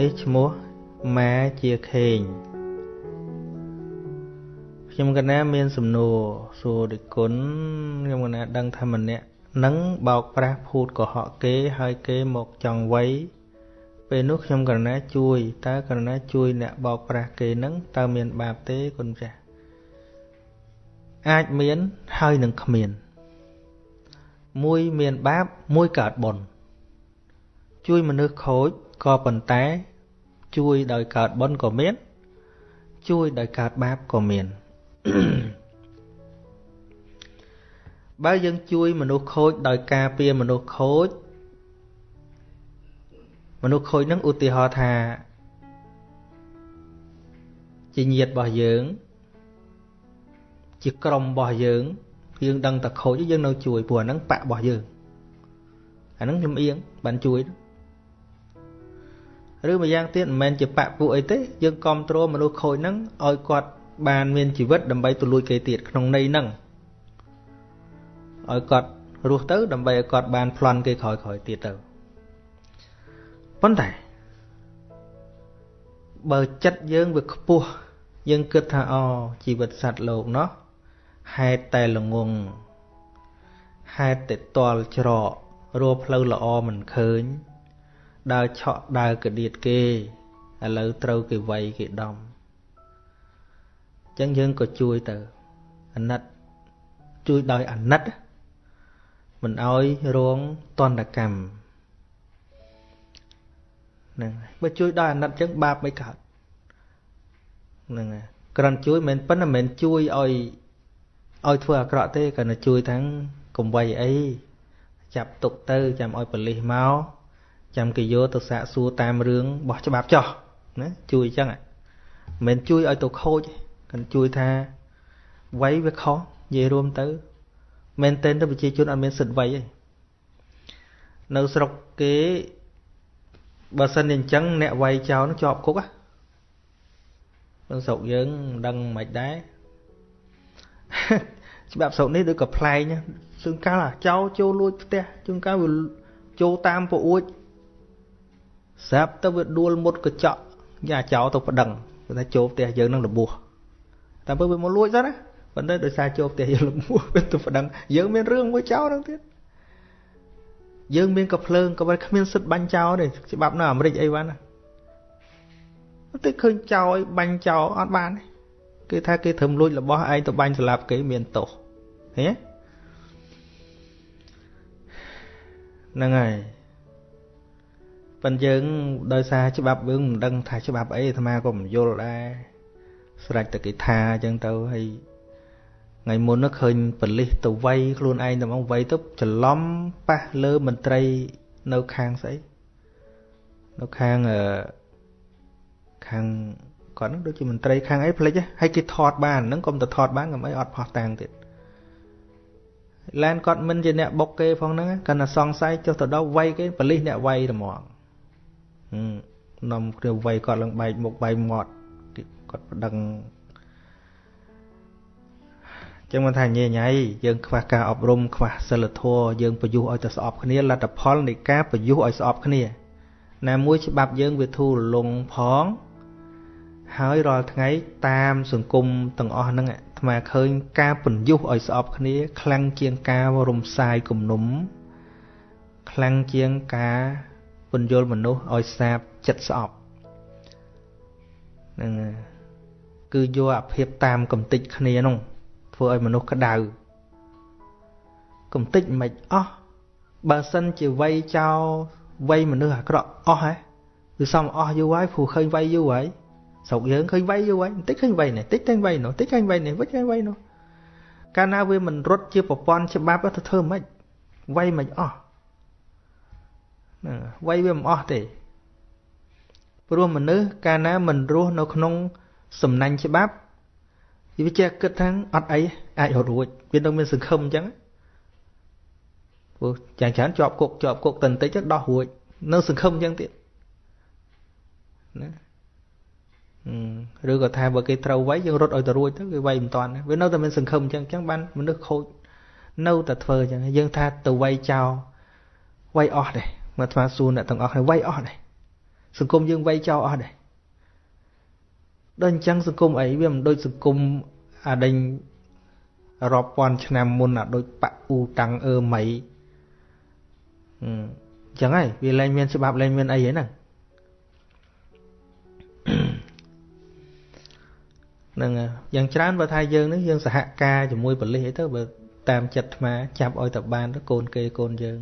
នេះឈ្មោះម៉ែជាខេងខ្ញុំកណាមានសំណួរសួរដូចគុណខ្ញុំកណាដឹងថាម្នាក់នឹងបោកប្រាស់ភូតកុហកគេហើយគេមកចង់វៃពេលនោះខ្ញុំកណាជួយតើកណាជួយអ្នកបោកប្រាស់គេនឹងតើមានបាបទេគុណចាស់អាចមានហើយនឹងគ្មាន មួយមានបាបមួយកើតបុណ្យជួយមនុស្សខូចក៏ប៉ុន្តែ ជួយដោយកើតបុណ្យក៏មាន ជួយដោយកើតបាបក៏មានបើយើងជួយមនុស្សខូចដោយការពារមនុស្សខូចមនុស្សខូចនឹងឧទាហរណ៍ថាជាញាតិរបស់យើង ជាក្រុមរបស់យើងយើងដឹងតែខូចយើងនៅជួយព្រោះអាហ្នឹងបាក់របស់យើងអាហ្នឹងលំអៀងបានជួយ ឬម្យ៉ាងទៀតមិនមែនជាបាក់ពួកអីទេយើងគ្រប់គ្រងមនុស្សខូចហ្នឹងឲ្យគាត់បានមានជីវិតដើម្បីទៅលួចគេទៀតក្នុងន័យហ្នឹងឲ្យគាត់រស់ទៅ ដើម្បីឲ្យគាត់បានប្លន់គេក្រោយក្រោយទៀតទៅប៉ុន្តែបើចិត្តយើងវាខ្ពស់យើងគិតថាអជីវិតសត្វលោកណោះហេតុតែល្ងងហេតុតែតល់ច្រករកផ្លូវល្អមិនឃើញ ដើរឆក់ដើរកដៀតគេឥឡូវត្រូវគេវាយគេដំអញ្ចឹងយើងក៏ជួយទៅអាណិតជួយដោយអាណិតមិនអោយរងតន្តកម្មហ្នឹងបើជួយដោយអាណិតអញ្ចឹងបាបមិនកើតហ្នឹងហើយគ្រាន់ជួយមិនប៉ុន្តែមិនមែនជួយឲ្យឲ្យធ្វើអាក្រក់ទេគ្រាន់តែជួយទាំងកុំវៃអីចាប់ទុកទៅចាំឲ្យប៉លិសមក ចាំគេយកទៅសាកសួរតាមរឿងបោះច្បាប់ចោះណាជួយអញ្ចឹងមិនមែនជួយឲ្យទៅខូចគាត់ជួយថាវ័យវាខុសនិយាយរួមទៅមែនទែនទៅប្រជាជនអត់មានសិទ្ធិវ័យទេនៅស្រុកគេបើសិនជាអញ្ចឹងអ្នកវ័យចោលនឹងជាប់គុកណានៅស្រុកយើងមិនដឹងមិនដែរច្បាប់ស្រុកនេះដូចក៏ប្លែកណាសឹងកាលចោលចូលលួចផ្ទះជួនកាលវាចូលតាមពអួច ស្រាប់ទៅវាដួលមុតកញ្ចក់យ៉ាចោលទៅប្តឹងគេថាចូលផ្ទះយើងនឹងរបួសតែពេលវាមកលួចទៅណាប៉ុន្តែដោយសារចូលផ្ទះយើងរបួសវាទៅប្តឹងយើងមានរឿងមួយចោលហ្នឹងទៀតយើងមានកភ្លើងក៏មិនគ្មានសិទ្ធិបាញ់ចោលទេច្បាប់នៅអាមេរិកអីវ៉ាន់ណាតែឃើញចោលឲ្យបាញ់ចោលអត់បានទេគេថាគេធ្វើលួចរបស់ឯងទៅបាញ់ស្លាប់គេមានទោសឃើញទេហ្នឹងហើយ ប៉ុន្តែយើងដោយសារច្បាប់យើងមិនដឹងថាច្បាប់អីអាត្មាក៏មិនយល់ដែរស្រេចតែគេថាអញ្ចឹងទៅហើយថ្ងៃមុននោះឃើញបលិសទៅវាយខ្លួនឯងតែមកវាយទៅច្រឡំប៉ះលើមន្ត្រីនៅខាងស្អីនៅខាងអឺខាងគាត់នឹងដូចជាមន្ត្រីខាងអីផ្លេចហើយគេថតបានហ្នឹងកុំទៅថតបានកុំអីអត់ផោះតាំងទៀតឡានគាត់មិនជាអ្នកបុកគេផងហ្នឹងគាត់តែសង្ស័យចុះទៅដល់វាយគេបលិសអ្នកវាយតែហ្មង នាំគ្នាវាយគាត់ឡើងបែកមុខបែកមាត់គាត់ប្តឹងចឹងមិនថាញញៃយើងខ្វះការអប់រំខ្វះសិលធម៌យើងប្រយុទ្ធឲ្យតែស្អប់គ្នាលទ្ធផលនៃការប្រយុទ្ធឲ្យស្អប់គ្នាណាមួយច្បាប់យើងវាធូររលុងផងហើយរាល់ថ្ងៃតាមសង្គមទាំងអស់ហ្នឹងអាត្មាឃើញការបញ្យុះឲ្យស្អប់គ្នា ខ្លាំងជាងការរំសាយគំនុំខ្លាំងជាងការ ពន្យល់មនុស្សឲ្យសាបចិត្តស្អប់ហ្នឹងគឺយកអាភិបតាមកំតិចគ្នានោះធ្វើឲ្យមនុស្សក្តៅកំតិចមិនអស់បើសិនជាវ័យចោលវ័យមនុស្សអាក្រក់អស់ហ៎គឺសំអស់យូរហើយព្រោះឃើញវ័យយូរហើយស្រុកយើងឃើញវ័យយូរហើយបន្តិចឃើញវ័យនេះបន្តិចឃើញវ័យនោះបន្តិចឃើញវ័យនេះវិញឃើញវ័យនោះកាលណាវាមិនរត់ជាប្រព័ន្ធច្បាប់ទៅធ្វើម៉េចវ័យមិនអស់ ហ្នឹងវ័យវាមិនអស់ទេព្រោះមនុស្សកាលណាមិនរស់នៅក្នុងសំណាញ់ច្បាប់វាចេះគិតថាអត់អីអាចរត់រួចវានឹងមានសង្ឃឹមអញ្ចឹងព្រោះយ៉ាងច្រើនជាប់គុកជាប់គុកតន្តិចទៅដោះរួចនៅសង្ឃឹមអញ្ចឹងទៀតណាឬក៏ថាបើគេត្រូវវាយយើងរត់ឲ្យទៅរួចទៅគេវាយមិនតាន់វានៅតែមានសង្ឃឹមអញ្ចឹងអញ្ចឹងបានមនុស្សខូចនៅតែធ្វើអញ្ចឹងយើងថាទៅវាយចោលវាយអស់ដែរ មកថ្មសួរអ្នកទាំងអស់គ្នាវាយអស់ដែរសង្គមយើងវ័យចោលអស់ដែរដូចអញ្ចឹងសង្គមអីវាមិនដូចសង្គមអាដេញរាប់ពាន់ឆ្នាំមុនអាដូចប៉ាអ៊ូតាំងអឺម៉ៃអញ្ចឹងហើយវាលែងមានច្បាប់លែងមានអីហ្នឹងហ្នឹងយ៉ាងច្រើនបើថាយើងនេះយើងសហការជាមួយប៉ូលីសអីទៅបើតាមចិត្តអាត្មាចាប់ឲ្យតែបានទៅកូនគេកូនយើង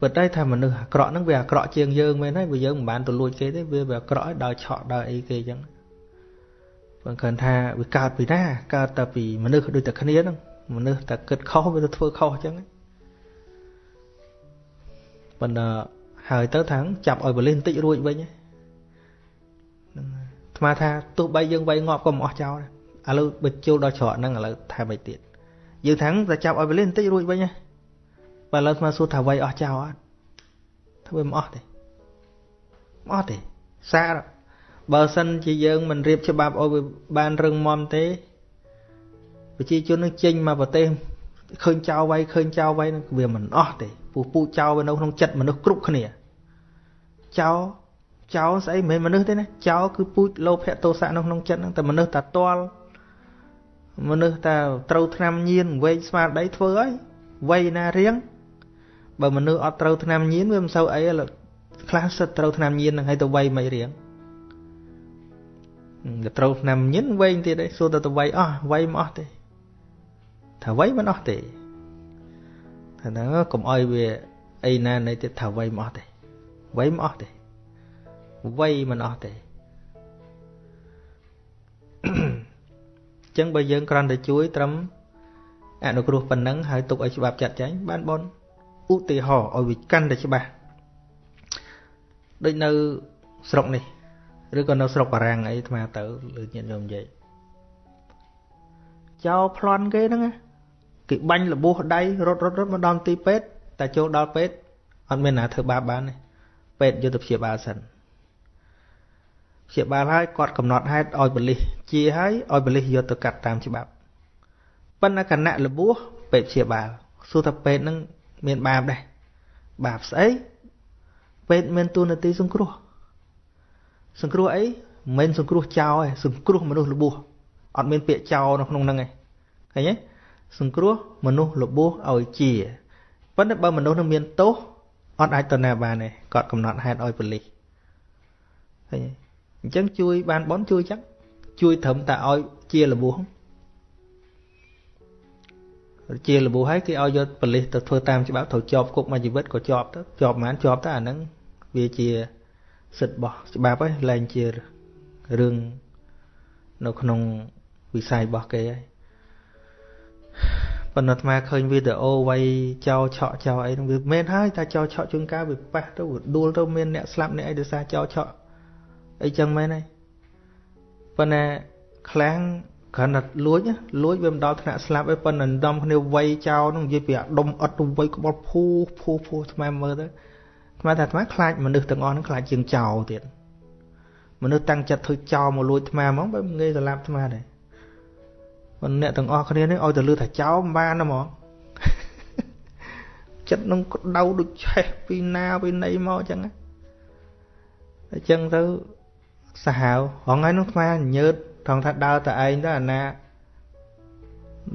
ពិតហើយថាមនុស្សអាក្រក់ហ្នឹងវាអាក្រក់ជាងយើងមែនហើយបើយើងមិនបានទៅលួចគេទេវាវាអាក្រក់ឲ្យដល់ឆក់ដល់អីគេអញ្ចឹងបើគិតថាវាកើតពីណាកើតតែពីមនុស្សដូចតែគ្នាហ្នឹងមនុស្សតែគិតខុសវាទៅធ្វើខុសអញ្ចឹងប៉ុន្តែហើយទៅថាចាប់ឲ្យបលិសបន្តិចរួចវិញហ្នឹងថ្មថាទោះបីយើងវាយងាប់ក៏មិនអស់ចោលឥឡូវបើចូលដល់ច្រកហ្នឹងឥឡូវថែមឲ្យទៀតយើងថាតែចាប់ឲ្យបលិសបន្តិចរួចវិញណា បើឥឡូវថ្មសួរថាវាយអស់ចោលអត់ធ្វើមិនអស់ទេមិនអស់ទេសារបើសិនជាយើងមិនរៀបច្បាប់ឲ្យវាបានរឹងមាំទេប្រជាជននឹងចេញមកប្រទេសឃើញចោលវាយឃើញចោលវាយនឹងវាមិនអស់ទេពូពូចោលវានៅក្នុងចិត្តមនុស្សគ្រប់គ្នាចោលចោលស្អីមិនមែនមនុស្សទេណាចោលគឺពូជលោភៈទោសៈនៅក្នុងចិត្តហ្នឹងតែមនុស្សតែតល់មនុស្សតែត្រូវឆ្នាំញៀនវែងស្មារតីធ្វើហើយវ័យណារៀង បើមនុស្សអត់ត្រូវឆ្នាំញៀនវាមិនសូវអីខ្លះសិតត្រូវឆ្នាំញៀននឹងឲ្យទៅវ័យមិនរៀងទៅត្រូវឆ្នាំញៀនវែងទៀតឯងសួរទៅទៅវ័យអស់វ័យមិនអស់ទេថាវ័យមិនអស់ទេថាហ្នឹងកុំអោយវាអីណានៃទៀតថាវ័យមិនអស់ទេវ័យមិនអស់ទេវ័យមិនអស់ទេអញ្ចឹងបើយើងគ្រាន់តែជួយត្រឹមអនុគ្រោះប៉ុណ្ណឹងហើយទុកឲ្យច្បាប់ចាត់ចែងបានបន ឧទាហរណ៍ឲ្យវាកាន់តែច្បាស់ដូចនៅស្រុកនេះឬក៏នៅស្រុកបារាំងអីអាត្មាទៅលើញាតិញោមនិយាយចោលប្លន់គេហ្នឹងគេបាញ់លបោះដៃរត់រត់រត់មកដល់ទីពេទ្យតែចូលដល់ពេទ្យអត់មានណាធ្វើបាបបានទេពេទ្យយកទៅព្យាបាលសិនព្យាបាលហើយគាត់កំណត់ហេតុឲ្យបលិសជាហើយឲ្យបលិសយកទៅកាត់តាមច្បាប់ប៉ុន្តែគណៈលបោះពេទ្យព្យាបាលសួរថាពេទ្យហ្នឹង មានបាបដែរបាបស្អីពេទ្យមានទូនាទីសង្គ្រោះសង្គ្រោះអីមិនមែនសង្គ្រោះចោលទេសង្គ្រោះមនុស្សរបួសអត់មានពាក្យចោលនៅក្នុងហ្នឹងឯងឃើញទេសង្គ្រោះមនុស្សរបួសឲ្យជាប៉ុន្តែបើមនុស្សនឹងមានទោសអត់អាចទៅណាបានទេគាត់កំណត់ហេតុឲ្យប៉ូលីសឃើញអញ្ចឹងជួយបានបនជួយចឹងជួយត្រឹមតែឲ្យជារបួស ជារបួសហើយគេឲ្យយកប៉ូលីសទៅធ្វើតាមច្បាប់ត្រូវជាប់គុកមួយជីវិតក៏ជាប់ទៅជាប់ប៉ុន្មានជាប់ទៅអាហ្នឹងវាជាសិទ្ធិរបស់ច្បាប់ហើយលែងជារឿងនៅក្នុងវិស័យរបស់គេហើយប៉ុន្តែអាត្មាឃើញវីដេអូវៃចោឆក់ចោអីហ្នឹងវាមែនហើយតែចោឆក់ជួនកាលវាប៉ះទៅដួលទៅមានអ្នកស្លាប់អ្នកអីដោយសារចោឆក់អីចឹងមែនហើយប៉ុន្តែខ្លាំង គ្រាន់តែលួចលួចវាមិនដល់ថ្នាក់ស្លាប់ទេប៉ុន្តែដំគ្នាវៃចោហ្នឹងនិយាយពីអាដុំអត់ទៅវៃក្បល់ភូភូភូថ្មមើលទៅថ្មថាថ្មខ្លាចមនុស្សទាំងអស់ហ្នឹងខ្លាចជាងចោទៀតមនុស្សតាំងចិត្តធ្វើចោមកលួចថ្មហ្មងបើងាយស្លាប់ថ្មដែរប៉ុន្តែអ្នកទាំងអស់គ្នានេះឲ្យតែលឺថាចោមិនបានហ្មងចិត្តនឹងក្តៅដូចឆេះពីណាពីណីមកអញ្ចឹងអញ្ចឹងទៅសាហាវហងៃនោះថ្មញើត ថងថាដើរតែឯងទៅអាណា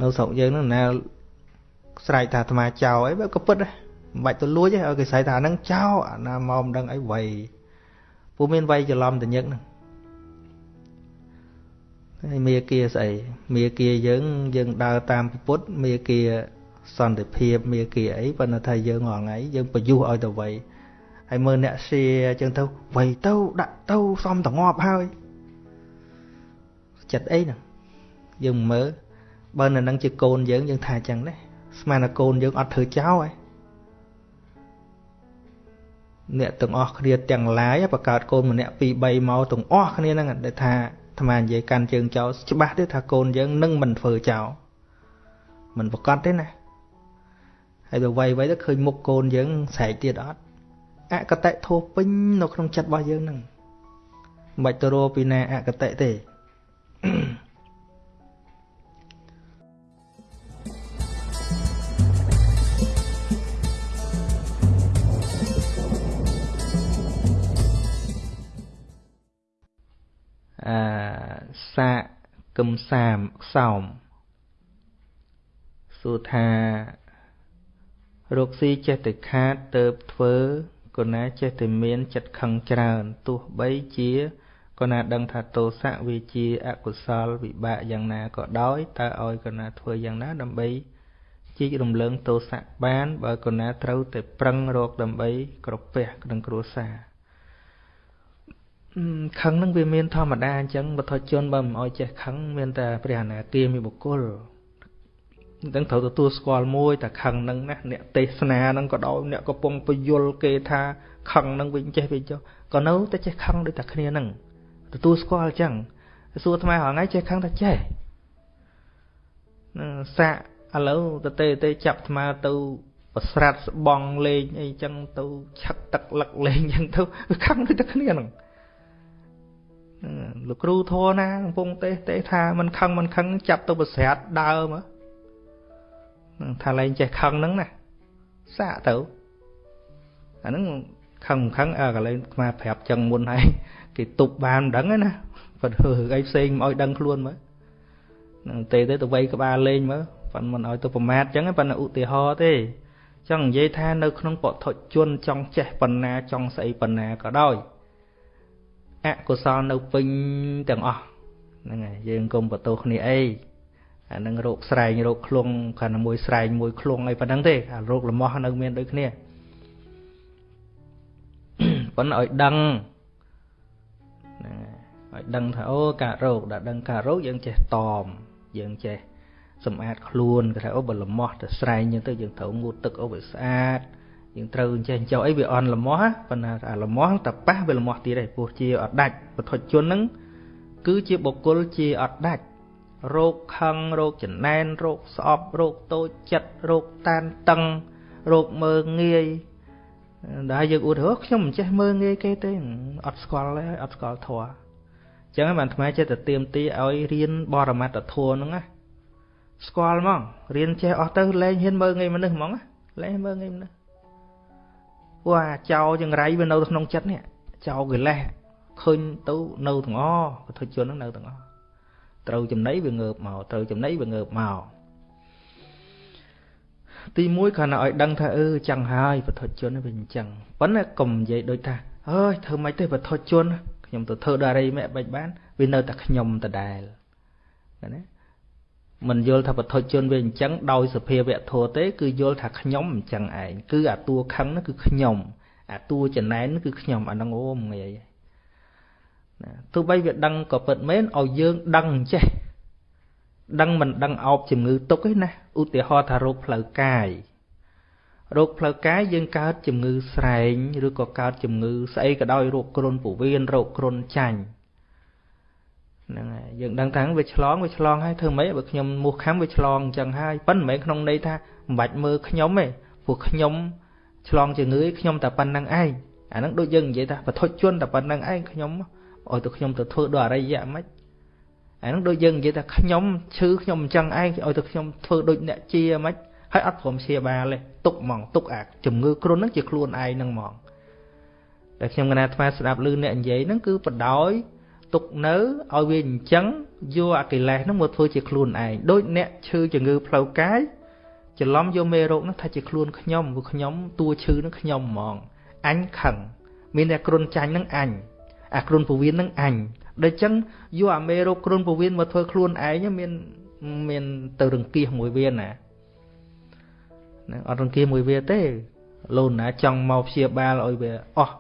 នៅស្រុកយើងនោះណាស្រែកថាអាត្មាចោលអីបើក៏ពិតដែរមិនបាច់ទៅលួចទេឲ្យគេស្រែកថាអាហ្នឹងចោលអាណាមកមិនដឹងអីវ័យពូមានវ័យច្រឡំតញឹកហ្នឹងហើយមេគាស្អីមេគាយើងយើងដើរតាមពុទ្ធមេគាសន្តិភាពមេគាអីប៉ុន្តែថាយើងរងថ្ងៃយើងប្រយុទ្ធឲ្យទៅវ័យហើយមើលអ្នកសៀអញ្ចឹងទៅវ័យទៅដាក់ទៅសំតងាប់ហើយ ចិត្តអីហ្នឹងយើងមើលបើនៅនឹងជាកូនយើងយើងថាអញ្ចឹងដែរស្មានតែកូនយើងអត់ធ្វើចោលឯងអ្នកទាំងអស់គ្នាទាំងឡាយបង្កើតកូនម្នាក់2 3មកទាំងអស់គ្នាហ្នឹងដែលថាអាត្មានិយាយកាន់ជើងចោលច្បាស់ទេថាកូនយើងនឹងមិនធ្វើចោលមិនប្រកាសទេណាហើយទៅវាយវាយទៅឃើញមុខកូនយើងស្រែកទៀតអត់អកតៈធោះពេញនៅក្នុងចិត្តរបស់យើងហ្នឹងមិនបាច់ទៅរកពីណាអកតៈទេ អសាកឹមសាមខ្សោមសួរថារកស៊ីចេះតែខាតទៅធ្វើកូនណាចេះតែមានចិត្តខឹងច្រើនទោះបីជា កូនណាដឹងថាទោសៈវាជាអកុសលវិបាកយ៉ាងណាក៏ដោយតើឲ្យកូនណាធ្វើយ៉ាងណាដើម្បីជីករំលើងទោសៈបាន បើកូនណាត្រូវតែប្រឹងរកដើម្បីក្រពះក្នុងគ្រួសារខឹងនឹងវាមានធម្មតាអញ្ចឹងបទជនបើមិនអោយចេះខឹងមានតែព្រះអនាគាមីបុគ្គលនឹងត្រូវទទួលស្គាល់មួយតែខឹងនឹងណាអ្នកទេសនានឹងក៏ដោយអ្នកកំពុងពយល់គេថាខឹងនឹងវិញចេះវិញចុះក៏នៅតែចេះខឹងដូចតែគ្នានឹង ទទួលស្គាល់អញ្ចឹងសួរថ្មហងៃចេះខឹងតែចេះសាក់ឥឡូវតទេទេចាប់ថ្មទៅប្រស្រាត់ស្បងលេងអីចឹងទៅឆឹកទឹកលឹកលេងចឹងទៅខឹងដូចតែគ្នាហ្នឹងលោកគ្រូធរណាកំពុងទេទេថាមិនខឹងមិនខឹងចាប់ទៅប្រស្រាត់ដើមថាលែងចេះខឹងហ្នឹងណាសាកទៅអាហ្នឹងខឹងខឹងអើកន្លែងស្មាប្រាប់ចឹងមុនហើយ គេទប់បានមិនដឹងណាប៉ុន្តែរឿងអីផ្សេងមិនឲ្យដឹងខ្លួនមើលនឹងទេទៅទៅវៃក្បាលលេងមើលប៉ុន្តែមិនឲ្យទៅប្រមាថចឹងប៉ុន្តែឧទាហរណ៍ទេចង់និយាយថានៅក្នុងពធជនចង់ចេះបណ្ណាចង់ស្អីបណ្ណាក៏ដោយអកុសលនៅពេញទាំងអស់ហ្នឹងហើយយើងកុំបន្ទោសគ្នាអីអានឹងរោគស្រែងរោគឃ្លងគ្រាន់តែមួយស្រែងមួយឃ្លងអីប៉ុណ្ណឹងទេអារោគលំោះនៅមានដូចគ្នាប៉ុន្តែឲ្យដឹងហ្នឹង ឲ្យដឹងថាអូការរោគដល់ដឹងការរោគយើងចេះតមយើងចេះសម្អាតខ្លួនគេថាអូបើលំោះទៅស្រែងយើងទៅយើងត្រូវងូតទឹកអូវាស្អាតយើងត្រូវចេះចោអីវាអន់លំោះប៉ុន្តែអាលំោះតែប៉ះវាលំោះទៀតឯងពោះជាអត់ដាច់បទជនហ្នឹងគឺជាបុគ្គលជាអត់ដាច់រោគខឹងរោគចំណែនរោគស្អប់រោគតូចចិត្តរោគតានតឹងរោគមើងងាយដែលយើងអួតហ៎ខ្ញុំមិនចេះមើងងាយគេទេអត់ស្គាល់ទេអត់ស្គាល់ធัวអញ្ចឹងបានថ្មចិត្តទៅទៀមទីឲ្យរៀនបរមត្តធัวហ្នឹងណាស្គាល់ហ្មងរៀនចេះអស់ទៅលែងហ៊ានមើងងាយមនុស្សហ្មងលែងមើងងាយមនុស្សព្រោះអាចោចង្រៃវានៅក្នុងចិត្តនេះចោកិលេសឃើញទៅនៅទាំងអស់ពុទ្ធជនហ្នឹងនៅទាំងអស់ត្រូវចំណៃវាងើបមកត្រូវចំណៃវាងើបមកទី1គ្រាន់តែឲ្យដឹងថាអឺចឹងហើយពធជនវាអញ្ចឹងប៉ុន្តែកុំនិយាយដូចថាអើយធ្វើម៉េចទេពធជន ខ្ញុំទៅធ្វើដល់អីមិនបាច់បានវានៅតែខ្ញុំដដែលណាមិនយល់ថាពធជនវាអញ្ចឹងដោយសភាវៈធัวទេ គឺយល់ថាខ្ញុំអញ្ចឹងឯងគឺអាតួខឹងនោះគឺខ្ញុំអាតួចំណែនគឺខ្ញុំអាហ្នឹងអូងាយណាទោះបីវាដឹងក៏ពិតមែនឲ្យយើងដឹងអញ្ចេះដឹងមិនដឹងអោបជំងឺទុកទេណាឧទាហរណ៍ថារោគផ្លូវកាយ រោគផ្លូវកាយយើងកើតជំងឺស្រែងឬក៏កើតជំងឺស្អីក៏ដោយរោគគ្រុនពោះវៀនរោគគ្រុនចាញ់ហ្នឹងហើយយើងដឹងថាវាឆ្លងវាឆ្លងហើយធ្វើម៉េចបើខ្ញុំមោះខំវាឆ្លងអញ្ចឹងហើយប៉ុន្តែមិនមែនក្នុងន័យថាមិនបាច់មើលខ្ញុំទេព្រោះខ្ញុំឆ្លងជំងឺខ្ញុំតែប៉ុណ្្នឹងឯងអាហ្នឹងដូចយើងនិយាយថាបធុជនតែប៉ុណ្្នឹងឯងខ្ញុំឲ្យទៅខ្ញុំទៅធ្វើដល់អរិយៈមិនអាហ្នឹងដូចយើងនិយាយថាខ្ញុំឈឺខ្ញុំអញ្ចឹងឯងឲ្យទៅខ្ញុំធ្វើដូចអ្នកជាមិន ហើយអត់ព្រមព្យាបាលទេទុកហ្មងទុកអាជំងឺគ្រុនហ្នឹងជាខ្លួនឯងហ្នឹងហ្មងតែខ្ញុំកណាថ្មស្ដាប់ឮអ្នកនិយាយហ្នឹងគឺបដោយទុកនៅឲ្យវាអញ្ចឹងយកអាកិលេសហ្នឹងមកធ្វើជាខ្លួនឯងដូចអ្នកឈឺជំងឺផ្លូវកាយច្រឡំយកមេរោគហ្នឹងថាជាខ្លួនខ្ញុំព្រោះខ្ញុំតួឈឺហ្នឹងខ្ញុំហ្មងអញខឹងមានតែគ្រុនចាញ់ហ្នឹងអញអាគ្រុនពវៀនហ្នឹងអញដូច្នេះយកអាមេរោគគ្រុនពវៀនមកធ្វើខ្លួនឯងមានមានទៅរង្គៀសមួយវាណា ណាអត់រង្គៀសមួយវាទេលូនណាចង់មកព្យាបាលឲ្យវាអស់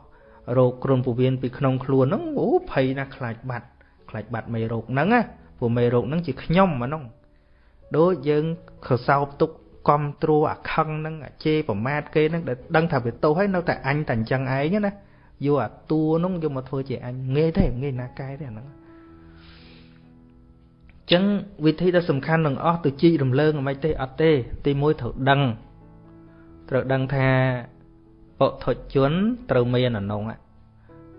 រោគគ្រុនពវៀនពីក្នុងខ្លួនហ្នឹងអូភ័យណាស់ខ្លាចបាត់ខ្លាចបាត់មេរោគហ្នឹងណាព្រោះមេរោគហ្នឹងជាខ្ញុំអាហ្នឹងដូចយើងខសោបទុកកំត្រួអាខឹងហ្នឹងអាជេរប្រមាថគេហ្នឹងដែលដឹងថាវាទោសហើយនៅតែអញតែអញ្ចឹងឯងណាយកអាតួនោះយកមកធ្វើជាអញងាយទេងាយណាកែទេអាហ្នឹងចឹងវិធីដ៏សំខាន់នឹងអស់ទៅជីករំលើងមិនទេអត់ទេ ទីមួយត្រូវដឹង ត្រូវដឹងថាពុទ្ធជនត្រូវមានអានុង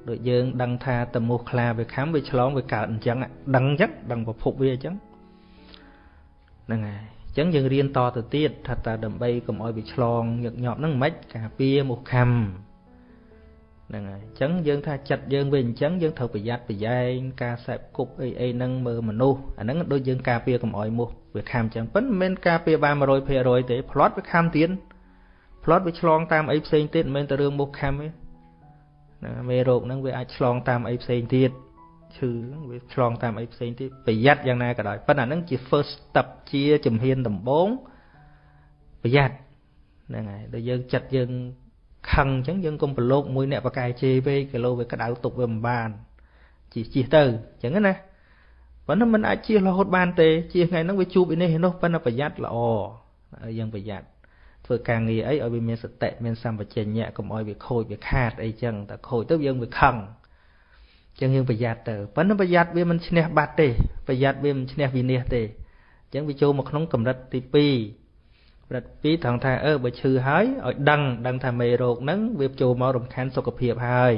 ដូចយើងដឹងថាតមោះខ្លាវាខំវាឆ្លងវាកើតអញ្ចឹងដឹងអញ្ចឹងដឹងប្រភពវាអញ្ចឹងហ្នឹងហើយអញ្ចឹងយើងរៀនតទៅទៀតថាតើដើម្បីកុំឲ្យវាឆ្លងញឹកញាប់ហ្នឹងមិនការពារមុខខំហ្នឹងហើយអញ្ចឹងយើងថាចិត្តយើងវាអញ្ចឹងយើងត្រូវប្រយ័ត្នប្រយែងការសេពគប់អីអីហ្នឹងមើលមនុស្សអាហ្នឹងដូចយើងការពារកុំអោយមោះវាខាំអញ្ចឹងប៉ុន្តែមិនមែនការពារបាន100%ទេផ្្លាត់វាខាំទៀត ផ្្លាត់វាឆ្លងតាមអីផ្សេងទៀតមិនមែនតែរឿងមោះខាំទេណាមេរោគហ្នឹងវាអាចឆ្លងតាមអីផ្សេងទៀតឈឺវាឆ្លងតាមអីផ្សេងទៀតប្រយ័ត្នយ៉ាងណាក៏ដោយប៉ុន្តែហ្នឹងជា first step ជាជំហានដំបូងប្រយ័ត្នហ្នឹងហើយដល់យើងចិត្តយើងខឹងអញ្ចឹងយើងកុំប្រឡូកមួយអ្នកបកាយជេរពេកគីឡូវាក្តៅទុកវាមិនបានជិះជិះទៅអញ្ចឹងណាប៉ុន្តែมันអាចជិះរហូតបានទេជិះថ្ងៃហ្នឹងវាជួបឯនេះឯនោះប៉ុន្តែប្រយ័ត្នល្អយើងប្រយ័ត្ន ធ្វើការងារអីឲ្យវាមានសតិមានសម្បជញ្ញៈកុំឲ្យវាខូចវាខាតអីចឹងតែខូចទៅយើងវាខឹងចឹងយើងប្រយ័ត្នទៅប៉ុន្តែប្រយ័ត្នវាមិនឈ្នះបាត់ទេប្រយ័ត្នវាមិនឈ្នះវិនិច្ឆ័យទេអញ្ចឹងវាចូលមកក្នុងកម្រិតទី2ព្រឹត្តពីត្រង់ថាអឺបើឈឺហើយឲ្យដឹងដឹងថាមេរោគហ្នឹងវាចូលមករំខានសុខភាពហើយ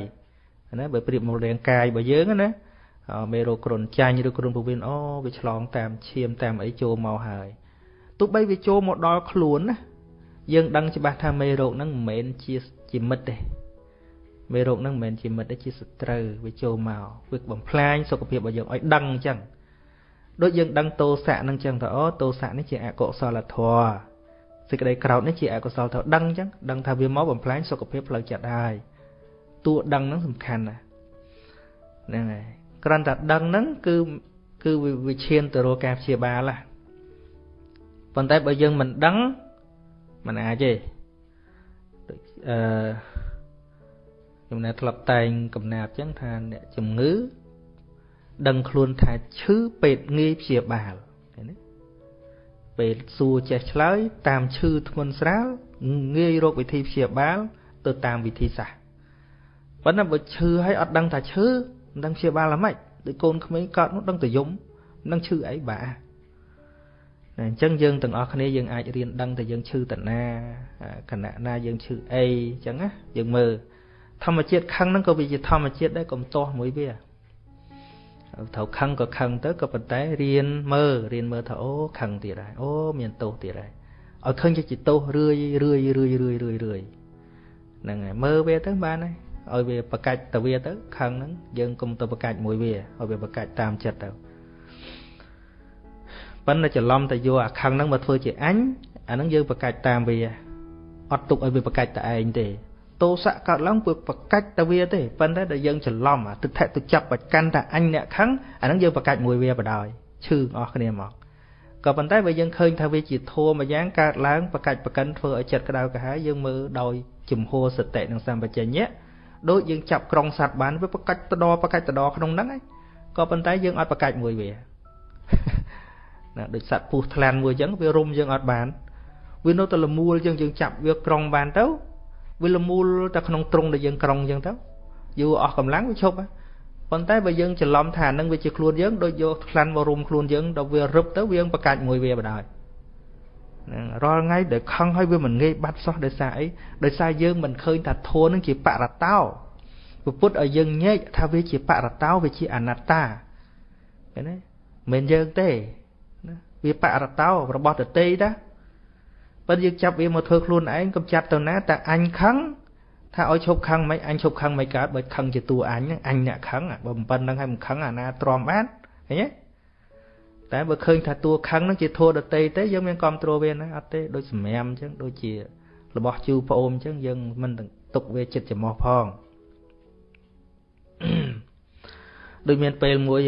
ណាបើប្រៀបមករាងកាយរបស់យើងណាមេរោគគ្រុនចាញ់ឬគ្រុនពោះវៀនអូវាឆ្លងតាមឈាមតាមអីចូលមកហើយទោះបីវាចូលមកដល់ខ្លួនណា យើងដឹងច្បាស់ថាមេរោគហ្នឹងមិនមែនជាជាមិត្តទេមេរោគហ្នឹងមិនមែនជាមិត្តទេជាសត្រូវវាចូលមកវាបំផ្លាញសុខភាពរបស់យើងឲ្យដឹងអញ្ចឹងដូចយើងដឹងតោសៈហ្នឹងអញ្ចឹងថាអូតោសៈនេះជាអកុសលធម៌សេចក្តីក្រោធនេះជាអកុសលត្រូវដឹងអញ្ចឹងដឹងថាវាមកបំផ្លាញសុខភាពផ្លូវចិត្តហើយតួដឹងហ្នឹងសំខាន់ណាស់ហ្នឹងហើយគ្រាន់តែដឹងហ្នឹងគឺគឺវាឈានទៅរកការព្យាបាលណាប៉ុន្តែបើយើងមិនដឹង មិនអាចទេដូចអឺខ្ញុំណែធ្លាប់តែងកំណាព្យចឹងថាអ្នកជំងឺដឹងខ្លួនថាឈឺពេទ្យងាយព្យាបាលឃើញទេពេលសួរចេះឆ្លើយតាមឈឺធ្ងន់ស្រាលងាយរកវិធីព្យាបាល ទៅតាមវិធីសាស្ត្រប៉ុន្តែបើឈឺហើយអត់ដឹងថាឈឺមិនដឹងព្យាបាលអ្ម៉េចដូចកូនក្មេងកើតនោះដឹងតែយំនឹងឈឺអីបាទ អញ្ចឹងយើងទាំងអស់គ្នាយើងអាចរៀនដឹងតែយើងឈឺតណាគណៈណាយើងឈឺអីអញ្ចឹងណាយើងមើលធម្មជាតិខឹងហ្នឹងក៏វាជាធម្មជាតិដែរកុំទាស់មួយវាត្រូវខឹងក៏ខឹងទៅក៏ប៉ុន្តែរៀនមើលរៀនមើលថាអូខឹងទៀតហើយអូមានទោសទៀតហើយឲ្យឃើញជាទោសរឿយរឿយរឿយរឿយរឿយរឿយហ្នឹងហើយមើលវាទៅបានហើយឲ្យវាប្រកាច់ទៅវាទៅខឹងហ្នឹងយើងកុំទៅប្រកាច់មួយវាឲ្យវាប្រកាច់តាមចិត្តទៅ ប៉ុន្តែច្រឡំតែយកអាខឹងហ្នឹងមកធ្វើជាអញអាហ្នឹងយើងប្រកាច់តាមវាអត់ទុកឲ្យវាប្រកាច់តែឯងទេទោសៈកើតឡើងវាប្រកាច់ទៅវាទេប៉ុន្តែដែលយើងច្រឡំអាទឹកថៈទៅចាប់បច្ចកាន់តែអញអ្នកខឹងអាហ្នឹងយើងប្រកាច់មួយវាបដ ாய் ឈឺអស់គ្នាមកក៏ប៉ុន្តែបើយើងឃើញថាវាជាធัวមួយយ៉ាងកើតឡើងប្រកាច់ប្រកិនធ្វើឲ្យចិត្តក្តៅក្រហាយយើងមើលដោយជំហរសតិនិងសម្បជញ្ញៈដូចយើងចាប់ក្រុងសត្វបានវាប្រកាច់តដប្រកាច់តដក្នុងហ្នឹងឯងក៏ប៉ុន្តែយើងអត់ប្រកាច់មួយវា ណាដូចសត្វពស់ថ្លាន់មួយអញ្ចឹងវារុំយើងអត់បានវានៅតែលមូលយើងយើងចាប់វាក្រុងបានទៅវាលមូលតែក្នុងទ្រុងដែលយើងក្រុងអញ្ចឹងទៅយូរអស់កម្លាំងវាឈប់ប៉ុន្តែបើយើងច្រឡំថានឹងវាជាខ្លួនយើងដូចយកខ្លាន់មករុំខ្លួនយើងដល់វារឹបទៅវាយើងប្រកាច់មួយវាបដ ாய் ហ្នឹងរាល់ថ្ងៃដែលខឹងហើយវាមិនងាយបាត់សោះដោយសារអីដោយសារយើងមិនឃើញថាធัวនឹងជាបរតោពុទ្ធឲ្យយើងញែកថាវាជាបរតោវាជាអនត្តាឃើញទេមិនយើងទេណា វាបរតោរបស់តទេតាបើយើងចាប់វាមកធ្វើខ្លួនឯងកុំចាត់ទៅណាតែអញខឹងថាឲ្យឈប់ខឹងមិនអញឈប់ខឹងមិនកើតបើខឹងជាតួអញហ្នឹងអញអ្នកខឹងបើមិនប៉ុណ្្នឹងហើយមិនខឹងអាណាទ្រាំបានឃើញទេតែបើឃើញថាតួខឹងហ្នឹងជាធัวដតីទេយើងមានគ្រប់គ្រងវាណាអត់ទេដូចសម្រាមអញ្ចឹងដូចជារបស់ជូប្អូនអញ្ចឹងយើងមិនទុកវាចិត្តចំោះផងដូចមានពេលមួយ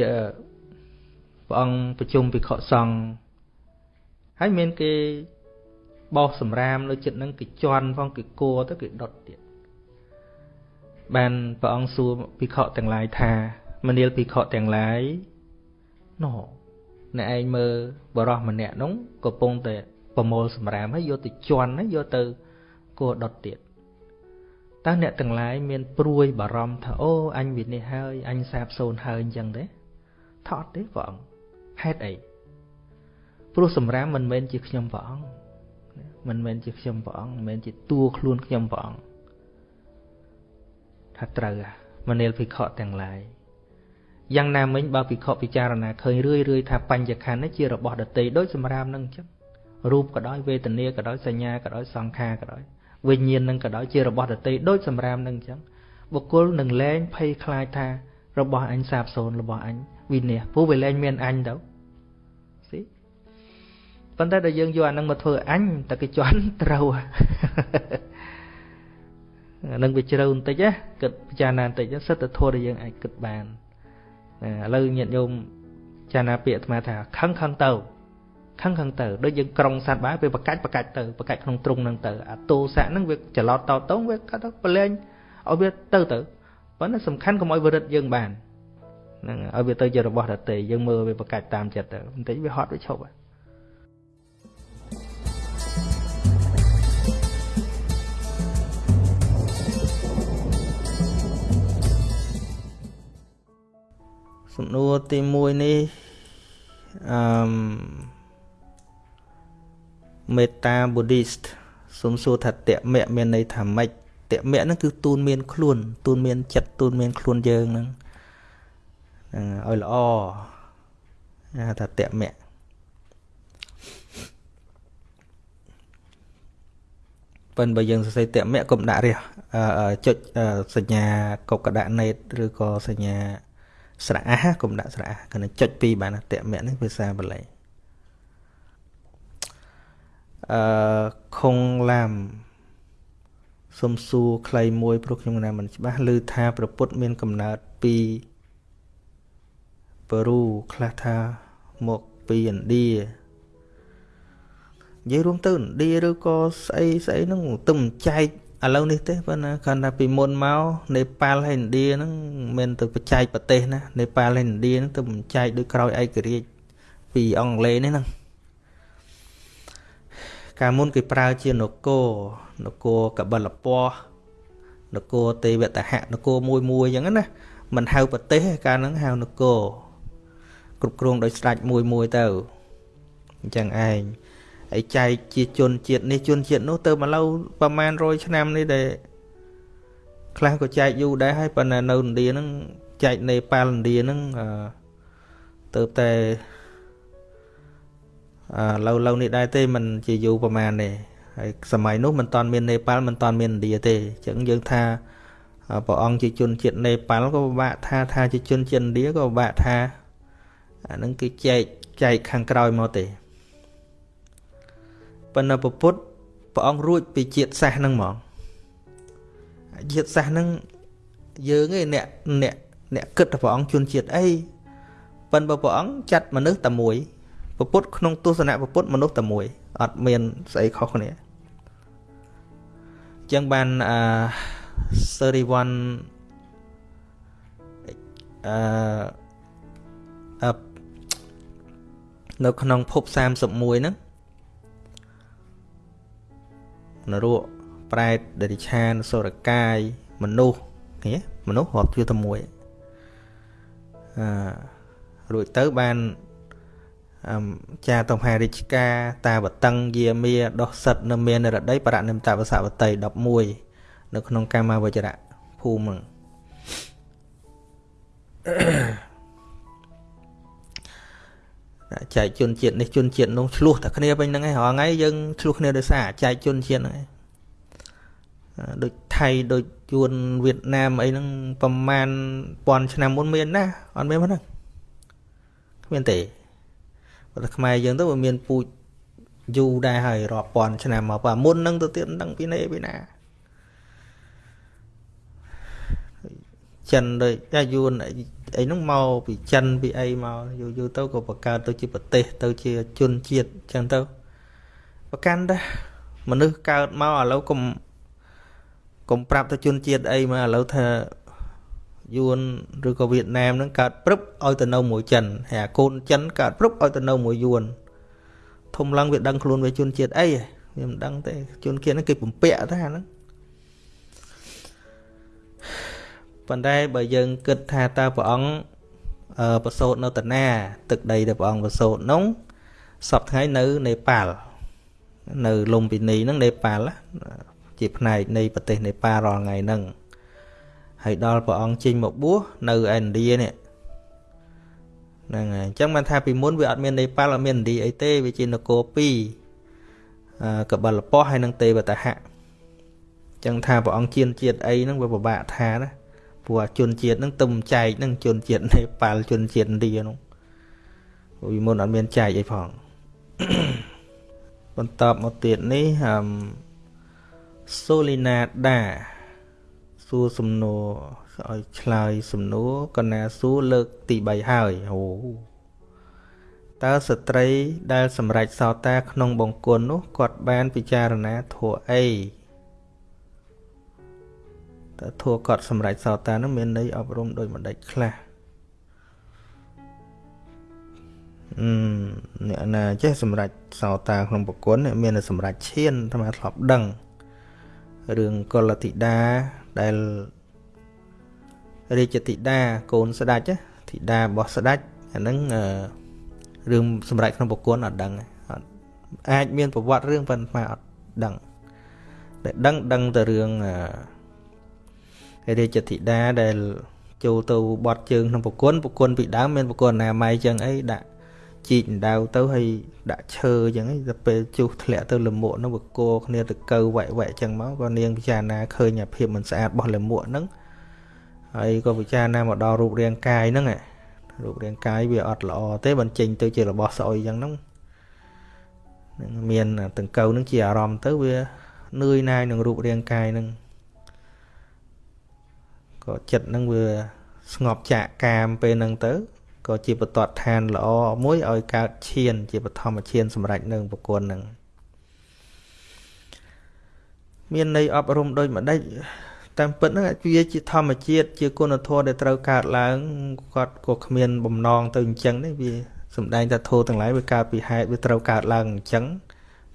ព្រះអង្គប្រជុំភិក្ខុសង្ឃហើយមានគេបោសសម្រាមនៅចិត្តហ្នឹងគេជន់ផងគេគួរទៅគេដុតទៀតបានព្រះអង្គសួរភិក្ខុទាំងឡាយថាមនាលភិក្ខុទាំងឡាយណោអ្នកឯងមើលបរោះម្នាក់នោះកំពុងតែប្រមូលសម្រាមហើយយកទៅជន់ហើយយកទៅគួរដុតទៀតតើអ្នកទាំងឡាយមានព្រួយបារម្ភថាអូអញវិនិច្ឆ័យហើយអញសាបសូន្យហើយអញ្ចឹងទេថតទេព្រះអង្គ ហេតុអីព្រោះសម្រាមមិនមែនជាខ្ញុំព្រះអង្គមិនមែនជាខ្ញុំព្រះអង្គមិនមែនជាតួខ្លួនខ្ញុំព្រះអង្គថាត្រូវមនាលភិក្ខុទាំងឡាយយ៉ាងណាមិញបើភិក្ខុពិចារណាឃើញរឿយរឿយថាបញ្ញខណ្ឌនេះជារបស់ដតីដូចសម្រាមនឹងអញ្ចឹងរូបក៏ដោយវេទនាក៏ដោយសញ្ញាក៏ដោយសង្ខារក៏ដោយវិញ្ញាណនឹងក៏ដោយជារបស់ដតីដូចសម្រាមនឹងអញ្ចឹងបុគ្គលនឹងលែងភ័យខ្លាចថារបស់អញសាបសូន្យរបស់អញវិនាសព្រោះវាលែងមានអញទៅស៊ី ប៉ុន្តែដល់យើងយកអានឹងមកធ្វើអញតែគេជន់ត្រូវអានឹងវាជ្រៅបន្តិចណាគិតពិចារណាបន្តិចសិទ្ធិធម៌ដែលយើងអាចគិតបានឥឡូវញាតិញោមចារណាពាក្យអាត្មាថាខឹងខឹងទៅខឹងខឹងទៅដូចយើងក្រុងសត្វបាយវាប្រកាច់ប្រកាច់ទៅប្រកាច់ក្នុងទ្រុងហ្នឹងទៅអាទោសៈហ្នឹងវាច្រឡោតតតងវាកាត់ទៅប្រឡែងឲ្យវាទៅទៅប៉ុន្តែសំខាន់កុំឲ្យវារឹតយើងបានហ្នឹងឲ្យវាទៅជារបស់ដតេយើងមើលវាប្រកាច់តាមចិត្តទៅបន្តិចវាហត់វាឈប់ហើយ សំណួរទី1នេះអឺមេតា Buddhist សូមសួរថាតមៈមានន័យថាម៉េចតមៈហ្នឹងគឺទូនមានខ្លួន ទូនមានចិត្តទូនមានខ្លួនយើងហ្នឹងហ្នឹងឲ្យល្អហៅថាតមៈប៉ុន្តែបើយើងសរសេរតមៈកុំដាក់រះចុចសញ្ញាកុកដាក់ណេតឬក៏សញ្ញា ស្រៈអះកុំដាក់ស្រៈអះគណៈចុចពីរបានតមៈនេះភាសាបាលីអឺខុងឡាមសុំសួរខ្លីមួយព្រោះខ្ញុំណាមិនច្បាស់ឮថាប្រពុតមានកំណើតពីប៉េរូខ្លះថាមកពីឥណ្ឌានិយាយរួមទៅឥណ្ឌាឬក៏ស្អីស្អីហ្នឹងទៅមិនចែក ឥឡូវនេះទេប៉ុន្តែគាត់ថាពីមុនមកនេប៉ាល់ហើយឥណ្ឌាហ្នឹងមិនទៅបច្ចេកប្រទេសណានេប៉ាល់ហើយឥណ្ឌាហ្នឹងទៅមិនចែកដោយក្រោយឯករាជ្យពីអង់គ្លេសនេះហ្នឹងកាលមុនគេប្រើជានគរនគរកបិលពណ៌នគរទេវតហៈនគរមួយមួយអញ្ចឹងណាមិនហៅប្រទេសកាលហ្នឹងហៅនគរគ្រប់គ្រងដោយស្ដេចមួយមួយទៅអញ្ចឹងឯង ហើយចែកជាជនជាតិនេះជនជាតិនោះទៅមកឡូវប្រហែល100ឆ្នាំនេះដែលខ្លះក៏ចែកយូរដែរហើយប៉ុន្តែនៅឥណ្ឌាហ្នឹងចែកនេប៉ាល់ឥណ្ឌាហ្នឹងទៅតែឡូវឡូវនេះដែរទេมันជាយូរប្រហែលទេហើយសម័យនោះមិនតាន់មាននេប៉ាល់មិនតាន់មានឥណ្ឌាទេអញ្ចឹងយើងថាព្រះអង្គជាជនជាតិនេប៉ាល់ក៏ពិបាកថាថាជាជនជាតិឥណ្ឌាក៏ពិបាកថាអានឹងគឺចែកចែកខាងក្រោយមកទេ ប៉ុន្តែពុទ្ធព្រះអង្គរួចពីជាតិសាសហ្នឹងហ្មងជាតិសាសហ្នឹងយើងឯអ្នកអ្នកអ្នកគិតថាព្រះអង្គជនជាតិអីប៉ុន្តែព្រះអង្គចាត់មនុស្សតែមួយពុទ្ធក្នុងទស្សនៈពុទ្ធមនុស្សតែមួយអត់មានស្អីខុសគ្នាចឹងបានអឺ31អឺអនៅក្នុងភព31ហ្នឹង នរកប្រែតដរិឆានសុរកាយមនុស្សនេះមនុស្សរាប់ជាតែមួយអឺរួចទៅបានចាតមហារាជការតាវតឹងយាមាដោះសិតនៅមានរដីបរនិមតវសវតី11នៅក្នុងកាមាវចរៈភូមិ ចែកជនជាតិនេះជនជាតិនោះឆ្លោះតែគ្នាវិញហ្នឹងឯងរាល់ថ្ងៃយើងឆ្លោះគ្នាដោយសារចែកជនជាតិហ្នឹងឯងដូចថៃដូចយួនវៀតណាមអីហ្នឹងប្រហែលពាន់ឆ្នាំមុនមានណាអត់មានហ្នឹងគ្មានទេបើតែខ្មែរយើងទៅវាមានពូជយូរដែរហើយរាប់ពាន់ឆ្នាំមកបើមុននឹងទៅទៀតមិនដឹងពីណេពីណា ចិនដូចតែយួនអីហ្នឹងមកពីចិនពីអីមកយូរយូរទៅក៏បង្កើតទៅជាប្រទេស ទៅជាជនជាតិចឹងទៅប្រកាន់ដែរមនុស្សកើតមកឥឡូវកុំកុំប្រាប់ទៅជនជាតិអីមកឥឡូវថាយួនឬក៏វៀតណាមហ្នឹងកើតព្រឹបឲ្យទៅនៅមួយចិនហើយអាកូនចិនកើតព្រឹបឲ្យទៅនៅមួយយួនធំឡើងវាដឹងខ្លួនវាជនជាតិអីវាមិនដឹងទេជនជាតិហ្នឹងគេពំពាក់ថាហ្នឹង ប៉ុន្តែបើយើងគិតថាតើព្រះអង្គប្រសូតនៅតាណាទឹកដីដែលព្រះអង្គប្រសូតនោះសពថ្ងៃនៅនេប៉ាល់នៅលំពិនីហ្នឹងនេប៉ាល់ជាផ្នែកនៃប្រទេសនេប៉ាល់រាល់ថ្ងៃហ្នឹងហើយដល់ព្រះអង្គចេញមកបួសនៅឥណ្ឌានេះហ្នឹងហើយអញ្ចឹងបានថាពីមុនវាអត់មាននេប៉ាល់អត់មានឥណ្ឌាអីទេវាជានគរពីរអឺកបលពស់ហើយនឹងទេវតហៈអញ្ចឹងថាព្រះអង្គជៀនជាតិអីហ្នឹងវាពិបាកថាណា ព្រោះជនជាតិហ្នឹងទំចែកហ្នឹងជនជាតិនេប៉ាល់ជនជាតិឥណ្ឌាហ្នឹងពីមុនអត់មានចែកអីផងបន្តមកទៀតនេះអឹមសូលីណាដាសួរសំណួរឲ្យឆ្លើយសំណួរកណាសួរលើកទី3ហើយអូតើស្ត្រីដែលសម្រេចសោតាក្នុងបង្គន់នោះគាត់បានពិចារណាធัวអី តើធัวគាត់សម្រេចសោតានោះមានន័យអប់រំដោយម្ដេចខ្លះអឺអ្នកណាចេះសម្រេចសោតាក្នុងបង្គន់មានតែសម្រេចឈានអាត្មាធ្លាប់ដឹងរឿងកុលតិតាដែលរាជធីតាកូនស្ដេចធីតារបស់ស្ដេចអាហ្នឹងរឿងសម្រាប់ក្នុងប្រគុណអត់ដឹងអត់អាចមានប្រវត្តិរឿងប៉ុន្តែអត់ដឹងតែដឹងដឹងតែរឿង រាជធីតាដែលចូលទៅបត់ជើងក្នុងប្រគុណប្រគុណពីដើមមានប្រគុណណាម៉ៃចឹងអីដាក់ជីកដៅទៅហើយដាក់ឈើចឹងឯងទៅពេលជុះធ្លាក់ទៅលមួកនោះវាគោគ្នាទៅកើវែកវែកចឹងមកក៏នាងពិចារណាឃើញអាភាពមិនស្អាតរបស់លមួកហ្នឹងហើយក៏ពិចារណាមកដល់រូបរាងកាយហ្នឹងរូបរាងកាយវាអត់ល្អទេបើចេញទៅជារបស់ស្អុយចឹងហ្នឹងនឹងមានតង្កូវហ្នឹងជាអារម្មណ៍ទៅវានឿយណាយនឹងរូបរាងកាយហ្នឹង ក៏ចិត្តហ្នឹងវាស្ងប់ចាកកាមពេលហ្នឹងទៅក៏ជាបតតឋានល្អមួយឲ្យកើតឈាន ជាបឋមឈានសម្រាប់នឹងប្រគុណហ្នឹងមានន័យអប់រំដោយម្ដេចតាមពិតហ្នឹងវាជាធម្មជាតិជាគុណធម៌ដែលត្រូវកើតឡើងគាត់ក៏គ្មានបំណងទៅអញ្ចឹងទេវាសំដែងថាធម៌ទាំងឡាយវាកើតពីហេតុវាត្រូវកើតឡើងអញ្ចឹង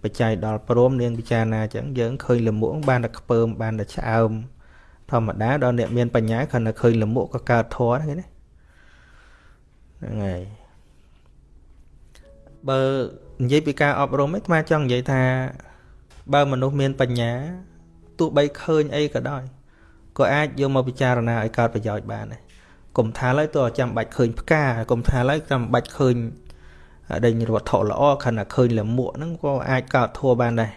បច្ច័យដល់ព្រមនាងពិចារណាអញ្ចឹងយើងឃើញលមួកបានតែខ្ពើមបានតែឆ្អើម ធម្មតាដល់អ្នកមានបញ្ញាគ្រាន់តែឃើញលមួកក៏កើតធម៌ហ្នឹងណាហ្នឹងហើយបើនិយាយពីការអប់រំឯងអាចង់និយាយថាបើមនុស្សមានបញ្ញាទោះបីឃើញអីក៏ដោយក៏អាចយកមកពិចារណាឲ្យកើតប្រយោជន៍បានដែរកុំថាឡើយតើចាំបាច់ឃើញផ្កាកុំថាឡើយចាំបាច់ឃើញដេញវត្ថុល្អខណៈឃើញលមួកហ្នឹងក៏អាចកើតធัวបានដែរ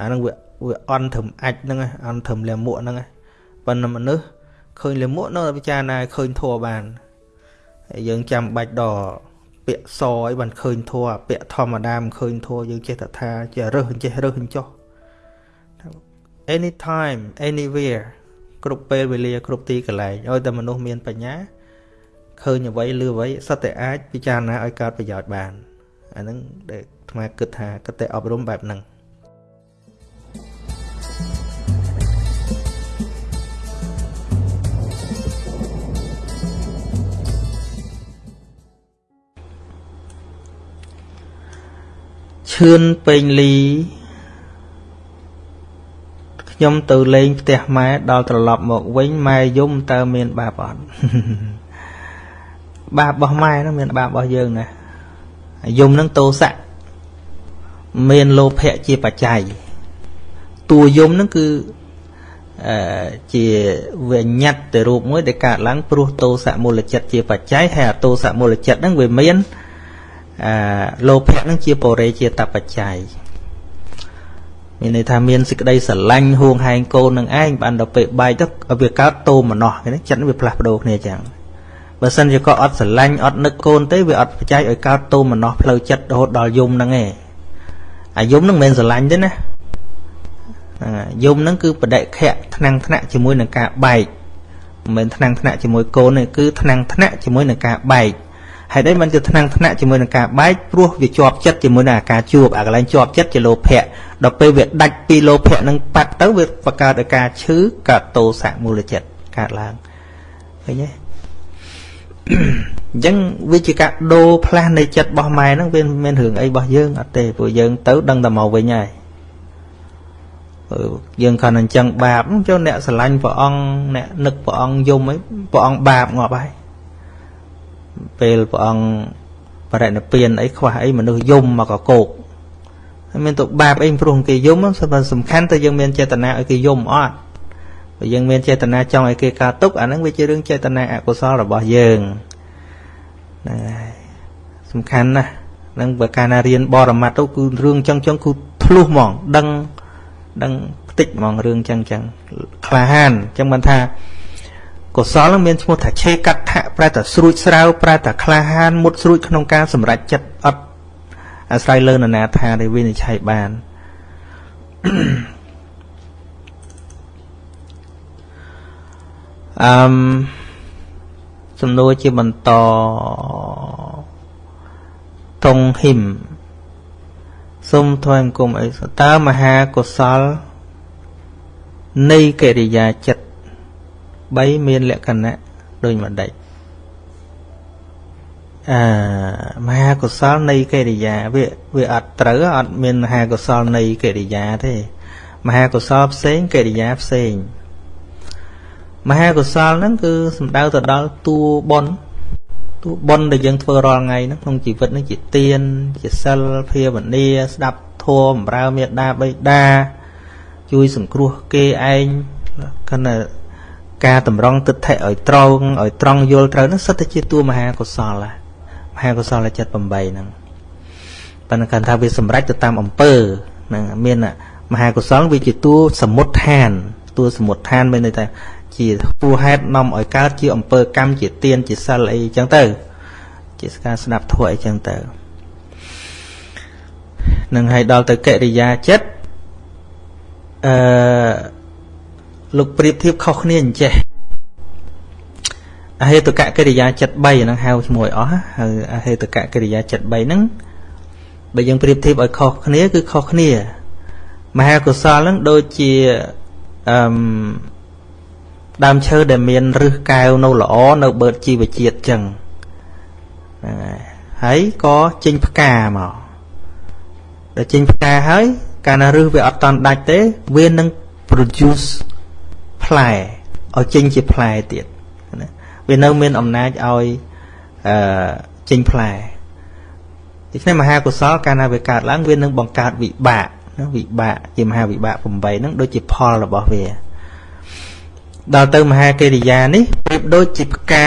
អាហ្នឹងវាវាអន់ត្រឹមអាចហ្នឹងអន់ត្រឹមលមួកហ្នឹង ប៉ុន្តែមនុស្សឃើញលមួកនៅពិចារណាឃើញធัวបានហើយយើងចាំបាច់ដល់ពាក្យសអីបានឃើញធัวពាក្យធម្មតាមិនឃើញធัวយើងចេះតែថាចេះរើសចេះរើសចុះ anytime anywhere គ្រប់ពេលវេលាគ្រប់ទីកន្លែងឲ្យតែមនុស្សមានបញ្ញាឃើញអ្វីឬអ្វីសត្វតែអាចពិចារណាឲ្យកើតប្រយោជន៍បានអាហ្នឹងដែលអាត្មាគិតថាគិតតែអប់រំបែបហ្នឹង ឈឿនពេញលីខ្ញុំទៅលេងផ្ទះម៉ែដល់ត្រឡប់មកវិញម៉ែយំតើមានបាបអត់បាបរបស់ម៉ែហ្នឹងមានបាបរបស់យើងណាយំហ្នឹងតោសៈមានលោភៈជាបច្ច័យតួយំហ្នឹងគឺអឺជាវិញ្ញាតទៅរូបមួយដែលកើតឡើងព្រោះតោសៈមូលចិត្តជាបច្ច័យហើយអតោសៈមូលចិត្តហ្នឹងវាមាន អឺលោភៈហ្នឹងជាបរិជាតបច្ច័យមានន័យថាមានសេចក្តីស្រឡាញ់ហួងហែងកូននឹងឯងបានដល់ពេលបែកទៅវាកើតតោមណោះចិត្តវាផ្លាស់ប្ដូរគ្នាចឹងបើសិនជាក៏អត់ស្រឡាញ់អត់នឹកកូនទេវាអត់បច្ច័យឲ្យកើតតោមណោះផ្លូវចិត្តរហូតដល់យំហ្នឹងឯងអាយំហ្នឹងមិនមែនស្រឡាញ់ទេណាយំហ្នឹងគឺបដិខៈថ្នាំងថ្នាក់ជាមួយនឹងការបែកមិនមែនថ្នាំងថ្នាក់ជាមួយកូនទេគឺថ្នាំងថ្នាក់ជាមួយនឹងការបែក ហេតុអីមិនជាថ្នាំងថ្នាក់ជាមួយនឹងការបែកព្រោះវាជាប់ចិត្តជាមួយនឹងអាការជួបអាកន្លែងជាប់ចិត្តជាលោភៈដល់ពេលវាដាច់ពីលោភៈនឹងបាត់ទៅវាបង្កើតឲ្យការឈឺកើតតោសៈមូលចិត្តកើតឡើងឃើញទេអញ្ចឹងវាជាការដូរផ្លាស់នៃចិត្តរបស់ម៉ែហ្នឹងវាមិនមែនរឿងអីរបស់យើងអត់ទេព្រោះយើងទៅដឹងតែមកវិញហើយយើងគ្រាន់តែអញ្ចឹងបាបចូលអ្នកស្រឡាញ់ព្រះអង្គអ្នកនឹកព្រះអង្គយំអីព្រះអង្គបាបងាប់ហើយ ពេលព្រះអង្គបរិនិព្វានអីខ្វះអីមនុស្សយំមកកកោកហើយមានទៅបាបអីព្រោះគេយំសំខាន់តែយើងមានចេតនាឲ្យគេយំអត់បើយើងមានចេតនាចង់ឲ្យគេកើតទុកអាហ្នឹងវាជារឿងចេតនាអកុសលរបស់យើងហ្នឹងហើយសំខាន់ណាស់នឹងបើកាលណារៀនបរមត្តទៅគឺរឿងចឹងចឹងគឺធ្លុះហ្មងដឹងដឹងផ្ទិចហ្មងរឿងចឹងចឹងក្លាហានចឹងមិនថា កុសលនឹងមានឈ្មោះថាឆេកដ្ឋៈប្រែថាស្រួចស្រាវប្រែថាក្លាហានមុតស្រួចក្នុងការសម្រេចចិត្តអត់អាស្រ័យលើនរណាថាដែលវិនិច្ឆ័យបានអឺមសំណួរជាបន្តតុងហ៊ីមសូមថ្វាយអង្គមអីតើមហាកុសលនៃកិរិយាចិត្ត 3មានលក្ខណៈដូចម្ដេចអឺមហាកុសលនៃកិរិយាវាវាអត់ត្រូវអត់មានមហាកុសលនៃកិរិយាទេ មហាកុសលផ្សេងកិរិយាផ្សេងមហាកុសលហ្នឹងគឺសំដៅទៅដល់តួបុណ្យតួបុណ្យដែលយើងធ្វើរាល់ថ្ងៃហ្នឹងក្នុងជីវិតហ្នឹងជាទានជាសិលភាវនាស្ដាប់ធម៌បម្រើមេត្តាបិតាជួយសង្គ្រោះគេឯងគណៈ ការតម្រង់ទិដ្ឋិឲ្យត្រង់ឲ្យត្រង់យល់ត្រូវហ្នឹងសិតតែជាតួមហាកុសលមហាកុសលចិត្ត8ហ្នឹងប៉ុន្តែគាត់ថាវាសម្រេចទៅតាមអំពើហ្នឹងមានមហាកុសលវាជាតួសមុតឋានតួសមុតឋានមានន័យថាជាពួហេតុនាំឲ្យកើតជាអំពើកម្មជាទានជាសិលអីចឹងទៅ ជាការស្ដាប់ធម៌អីចឹងទៅនឹងឲ្យដល់ទៅកិរិយាចិត្តអឺ លោកប្រៀបធៀបខុសគ្នាអញ្ចេះអហេតុកកិរិយាចិត្ត3ហ្នឹងហៅឈ្មោះឲ្យអស់ហើយអហេតុកកិរិយាចិត្ត3ហ្នឹងបើយើងប្រៀបធៀបឲ្យខុសគ្នាគឺខុសគ្នា មហាកុសលហ្នឹងដូចជាអឺដើមឈើដែលមានរឹសកែវនៅល្អនៅបឺតជីវជាតិចឹងហើយក៏ចេញផ្កាមកដល់ចេញផ្កាហើយកាលណារឹសវាអត់តន់ដាច់ទេ វានឹង produce ផ្លែឲ្យចេញជាផ្លែទៀតណាវានៅមានអំណាចឲ្យអឺចេញផ្លែដូច្នេះមហាកុសលកាលណាវាកើតឡើងវានឹងបង្កើតវិបាកណាវិបាកជាមហាវិបាក8ហ្នឹងដូចជាផលរបស់វាដល់ទៅមហាកិរិយានេះប្រៀបដូចជាផ្កា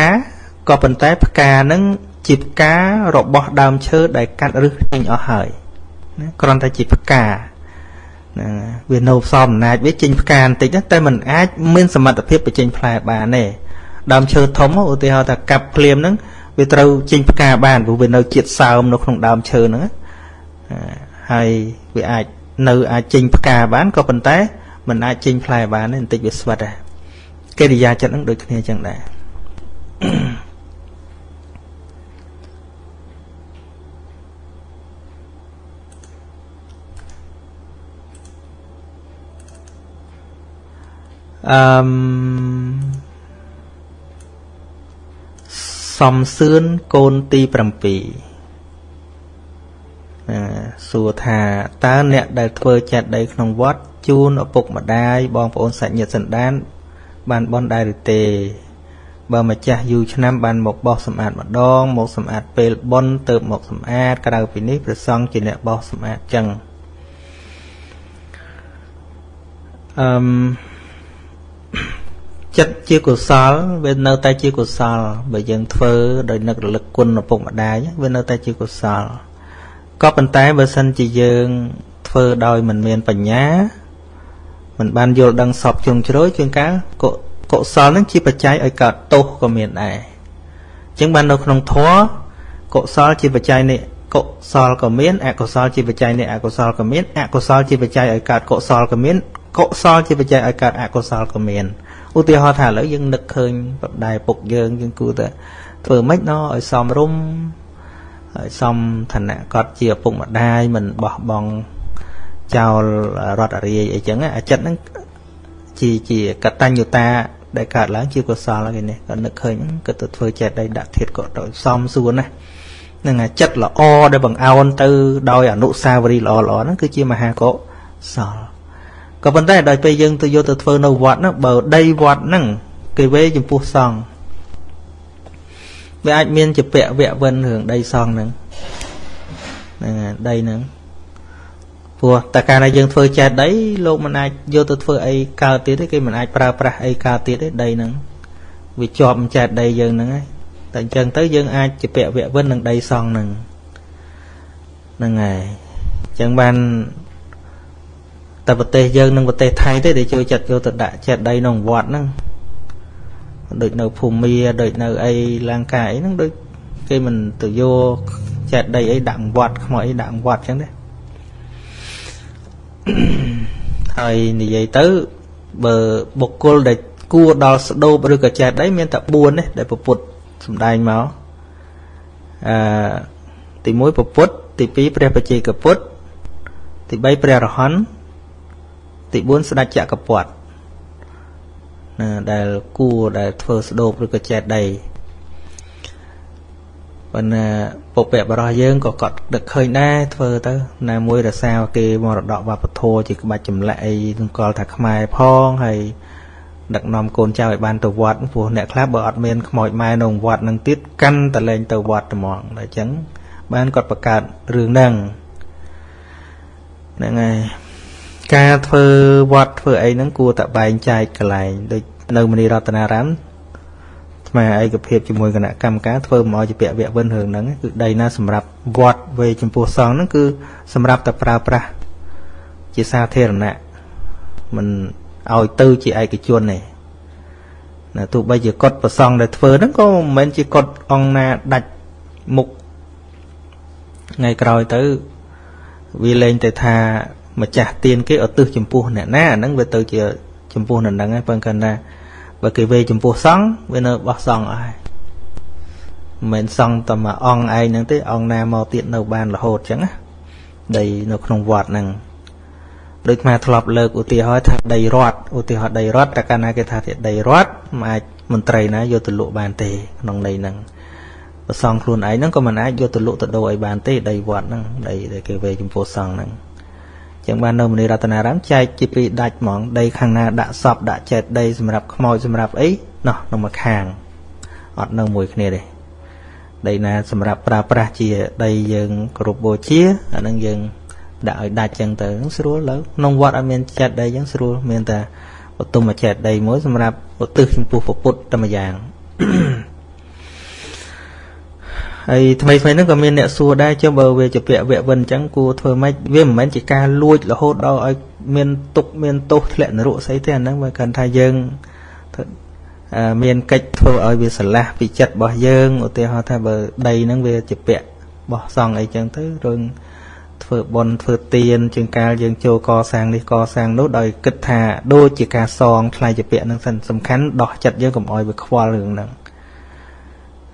ក៏ប៉ុន្តែផ្កាហ្នឹងជាផ្ការបស់ដើមឈើដែលកាត់រឹសចេញអស់ហើយណាគ្រាន់តែជាផ្កា ហ្នឹងវានៅផ្សំអំណាចវាចេញផ្កាបន្តិចតែมันអាចមានសមត្ថភាពបញ្ចេញផ្លែបានទេដើមឈើធំឧទាហរណ៍ថាកាប់ភ្លាមហ្នឹងវាត្រូវចេញផ្កាបានព្រោះវានៅជាតិសើមនៅក្នុងដើមឈើហ្នឹងហើយវាអាចនៅអាចចេញផ្កាបានក៏ប៉ុន្តែมันអាចចេញផ្លែបានទេបន្តិចវាស្វិតដែរកិរិយាចិត្តហ្នឹងដូចគ្នាចឹងដែរ អឺមសំសឿនកូនទី7សួរថាតើអ្នកដែលធ្វើចេតដីក្នុងវត្តជូនឪពុកម្ដាយបងប្អូនសាច់ញាតិសន្តាន បានបន់ដែរឬទេ បើម្ចាស់យូរឆ្នាំបានមកបោះសម្អាតម្ដង មកសម្អាតពេលបន់ទៅមកសម្អាតក្រៅពីនេះព្រះសង្ឃជាអ្នកបោះសម្អាតចឹងអឺម ចិត្តជាកុសលវានៅតែជាកុសលបើយើងធ្វើដោយនឹករលឹកគុណឪពុកម្ដាយវានៅតែជាកុសលក៏ប៉ុន្តែបើសិនជាយើងធ្វើដោយមិនមានបញ្ញាមិនបានយល់ដឹងសពជ្រុងជ្រោយជាងកាលកុសលនឹងជាបច្ច័យឲ្យកើតទោសក៏មានដែរអញ្ចឹងបាននៅក្នុងធម៌កុសលជាបច្ច័យនេះកុសលក៏មានអកុសលជាបច្ច័យនេះអកុសលក៏មានអកុសលជាបច្ច័យឲ្យកើតកុសលក៏មានកុសលជាបច្ច័យឲ្យកើតអកុសលក៏មាន ឧទាហរណ៍ថាឥឡូវយើងនឹកឃើញបដាយពុកយើងយើងគួរតែធ្វើម៉េចណឲ្យសមរម្យឲ្យសមឋានៈគាត់ជាឪពុកម្ដាយមិនបោះបង់ចោលរត់អរាយអីចឹងអាចិត្តហ្នឹងជាជាកតញ្ញុតាដែលកើតឡើងជាកុសលគេនេះគាត់នឹកឃើញគាត់ទៅធ្វើចេតដីដាក់ធាតក៏ទៅសំសួរណានឹងអាចិត្តល្អដែលបង្អោនទៅដោយអនុសាវរីយ៍ល្អល្អហ្នឹងគឺជាមហាកុសល ក៏ប៉ុន្តែដល់ពេលយើងទៅយកទៅធ្វើនៅវត្តហ្នឹងបើដីវត្តហ្នឹងគេវេចំពោះសង្ឃវាអាចមានជាពាក់វៈវិនរឿងដីសង្ឃហ្នឹងហ្នឹងដីហ្នឹងព្រោះតែកាលណាយើងធ្វើចេះដីលោកមិនអាចយកទៅធ្វើអីកើតទៀតទេគេមិនអាចប្រើប្រាស់អីកើតទៀតទេដីហ្នឹងវាជាប់ចេះដីយើងហ្នឹងហើយតែអញ្ចឹងទៅយើងអាចជាពាក់វៈវិននឹងដីសង់ហ្នឹងហ្នឹងហើយអញ្ចឹងបាន តែប្រទេសយើងនិងប្រទេសថៃទេដែលជួយចាត់យកទៅដាក់ចេះដីក្នុងវត្តហ្នឹងដូចនៅភូមិដូចនៅអីលង្កាអីហ្នឹងដូចគេមិនទៅយកចេតដីអីដាក់វត្តខ្មោចអីដាក់វត្តអញ្ចឹងទេហើយនិយាយទៅបើបុគ្គលដែលគួរដល់ស្ដោបឬក៏ចេតដីមានតែ4ទេដែលពុទ្ធសំដែងមកអឺទី1ពុទ្ធទី2ព្រះបច្ចេកពុទ្ធទី3ព្រះរហន្ត ទី4ស្ដេចចក្រពត្តិណាដែលគួរដែលធ្វើស្ដោបឬក៏ចេតដីប៉ុន្តែពុព្វបរោះយើងក៏គាត់ដឹកឃើញដែរធ្វើទៅ ណាមួយរសាគេមរតកវប្បធម៌ជាក្បាច់ចម្លាក់អីនឹងកលថាខ្មែរផងហើយដឹកនាំកូនចៅឲ្យបានទៅវត្តព្រោះអ្នកខ្លះបើអត់មានខ្មោចម៉ែនៅវត្តនឹងទៀតកាន់តលែងទៅវត្តត្មងតែអញ្ចឹងបានគាត់បង្កើតរឿងហ្នឹងហ្នឹងហើយ ការធ្វើវត្តធ្វើអីហ្នឹងគួរតែបែងចែកកន្លែងដូចនៅមនីរតនារាមស្មាឯកភាពជាមួយគណៈកម្មការធ្វើមកឲ្យជាពាក់វៈវិនរឿងហ្នឹងគឺដីណាសម្រាប់វត្តវេចំពោះសង្ឃហ្នឹងគឺសម្រាប់តែប្រើប្រាស់ជាសាធារណៈមិនឲ្យទៅជាឯកជនទេណាទោះបីជាកត់ប្រសងដែលធ្វើហ្នឹងក៏មិនមែនជាកត់អង្គណាដាច់មុខថ្ងៃក្រោយទៅវាលែងតែថា ម្ចាស់ទៀនគេឧទ្ទិសចំពោះអ្នកណាអាហ្នឹងវាទៅជាចំពោះនៅហ្នឹងហើយប៉ុន្តែណាបើគេវេចំពោះសង្ឃវានៅបោះសង្ឃអស់ហើយមិនមែនសង្ឃតែមួយអង្គឯងហ្នឹងទេអង្គណាមកទៀតនៅបានរហូតចឹងណាដីនៅក្នុងវត្តហ្នឹងដូចខ្មែរធ្លាប់លើកឧទាហរណ៍ថាដីរដ្ឋឧទាហរណ៍ដីរដ្ឋតែកាលណាគេថាជាដីរដ្ឋមិនអាចមន្ត្រីណាយកទៅលក់បានទេក្នុងន័យហ្នឹងប្រសងខ្លួនឯងហ្នឹងក៏មិនអាចយកទៅលក់ទៅដូរឲ្យបានទេដីវត្តហ្នឹងដីដែលគេវេចំពោះសង្ឃហ្នឹង ចឹងបាននៅមនីរតនារាមចែកជាពីរដាច់ហ្មងដីខាងណាដាក់សពដាក់ចេតដីសម្រាប់ខ្មោចសម្រាប់អីណោះនៅមួយខាងអត់នៅមួយគ្នាទេដីណាសម្រាប់ប្រើប្រាស់ជាដីយើងគោរពបូជាអានឹងយើងដាក់ឲ្យដាច់ចឹងទៅស្រួលលើក្នុងវត្តអត់មានចេតដីចឹងស្រួលមានតែបទុមចេតដីមួយសម្រាប់ឧទ្ទិសចំពោះពុទ្ធតែម្យ៉ាង ហើយថ្មីថ្មីហ្នឹងក៏មានអ្នកសួរដែរចុះបើវាជាពាក្យវៈវិនអញ្ចឹងគួរធ្វើម៉េចវាមិនមែនជាការលួចរហូតដល់ឲ្យមានទុកមានទោសធ្លាក់នរកស្អីទេអាហ្នឹងបើគាត់ថាយើងមានកិច្ចធ្វើឲ្យវាស្រឡះពីចិត្តរបស់យើងឧទាហរណ៍ថាបើដីហ្នឹងវាជាពាក្យបោះសង់អីចឹងទៅរឿងធ្វើបន់ធ្វើទៀនជាងកាលយើងចូលកសាងនេះកសាងនោះដោយគិតថាដូចជាការសងថ្លៃជាពាក្យហ្នឹងសំខាន់ដោះចិត្តយើងកុំឲ្យវាខ្វល់រឿងហ្នឹង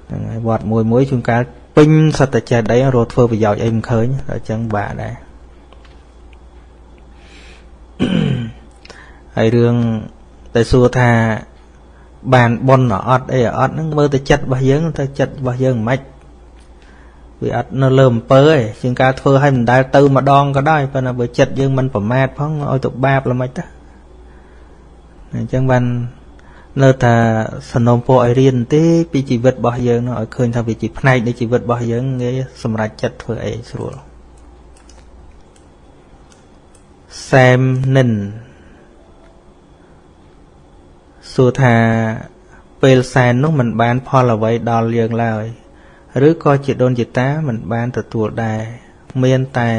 ហ្នឹងហើយវត្តមួយមួយជួនកាលពេញសត្វតែចេះដីរត់ធ្វើប្រយោជន៍អីមិនឃើញដល់អញ្ចឹងបាក់ដែរហើយរឿងតែសួរថាបានបនអត់អីអត់ហ្នឹងមើលទៅចិត្តរបស់យើងទៅចិត្តរបស់យើងមិនវាអត់នៅលើអំពើឯងជាងការធ្វើឲ្យមិនដែលទៅម្ដងក៏ដោយប៉ុន្តែបើចិត្តយើងមិនប្រមាទផងឲ្យទៅបាបល្មិចទៅអញ្ចឹងបាន នៅតែសនំពោឲ្យរៀនទេពីជីវិតរបស់យើងនោះឲ្យឃើញថាវាជាផ្នែកនៃជីវិតរបស់យើងងាយសម្រេចចិត្តធ្វើអីស្រួលសែមនិនសួរថាពេលសែននោះមិនបាន ផលអ្វីដល់យើងឡើយ ឬក៏ជាដូនជាតាមិនបានទទួលដែរមានតែ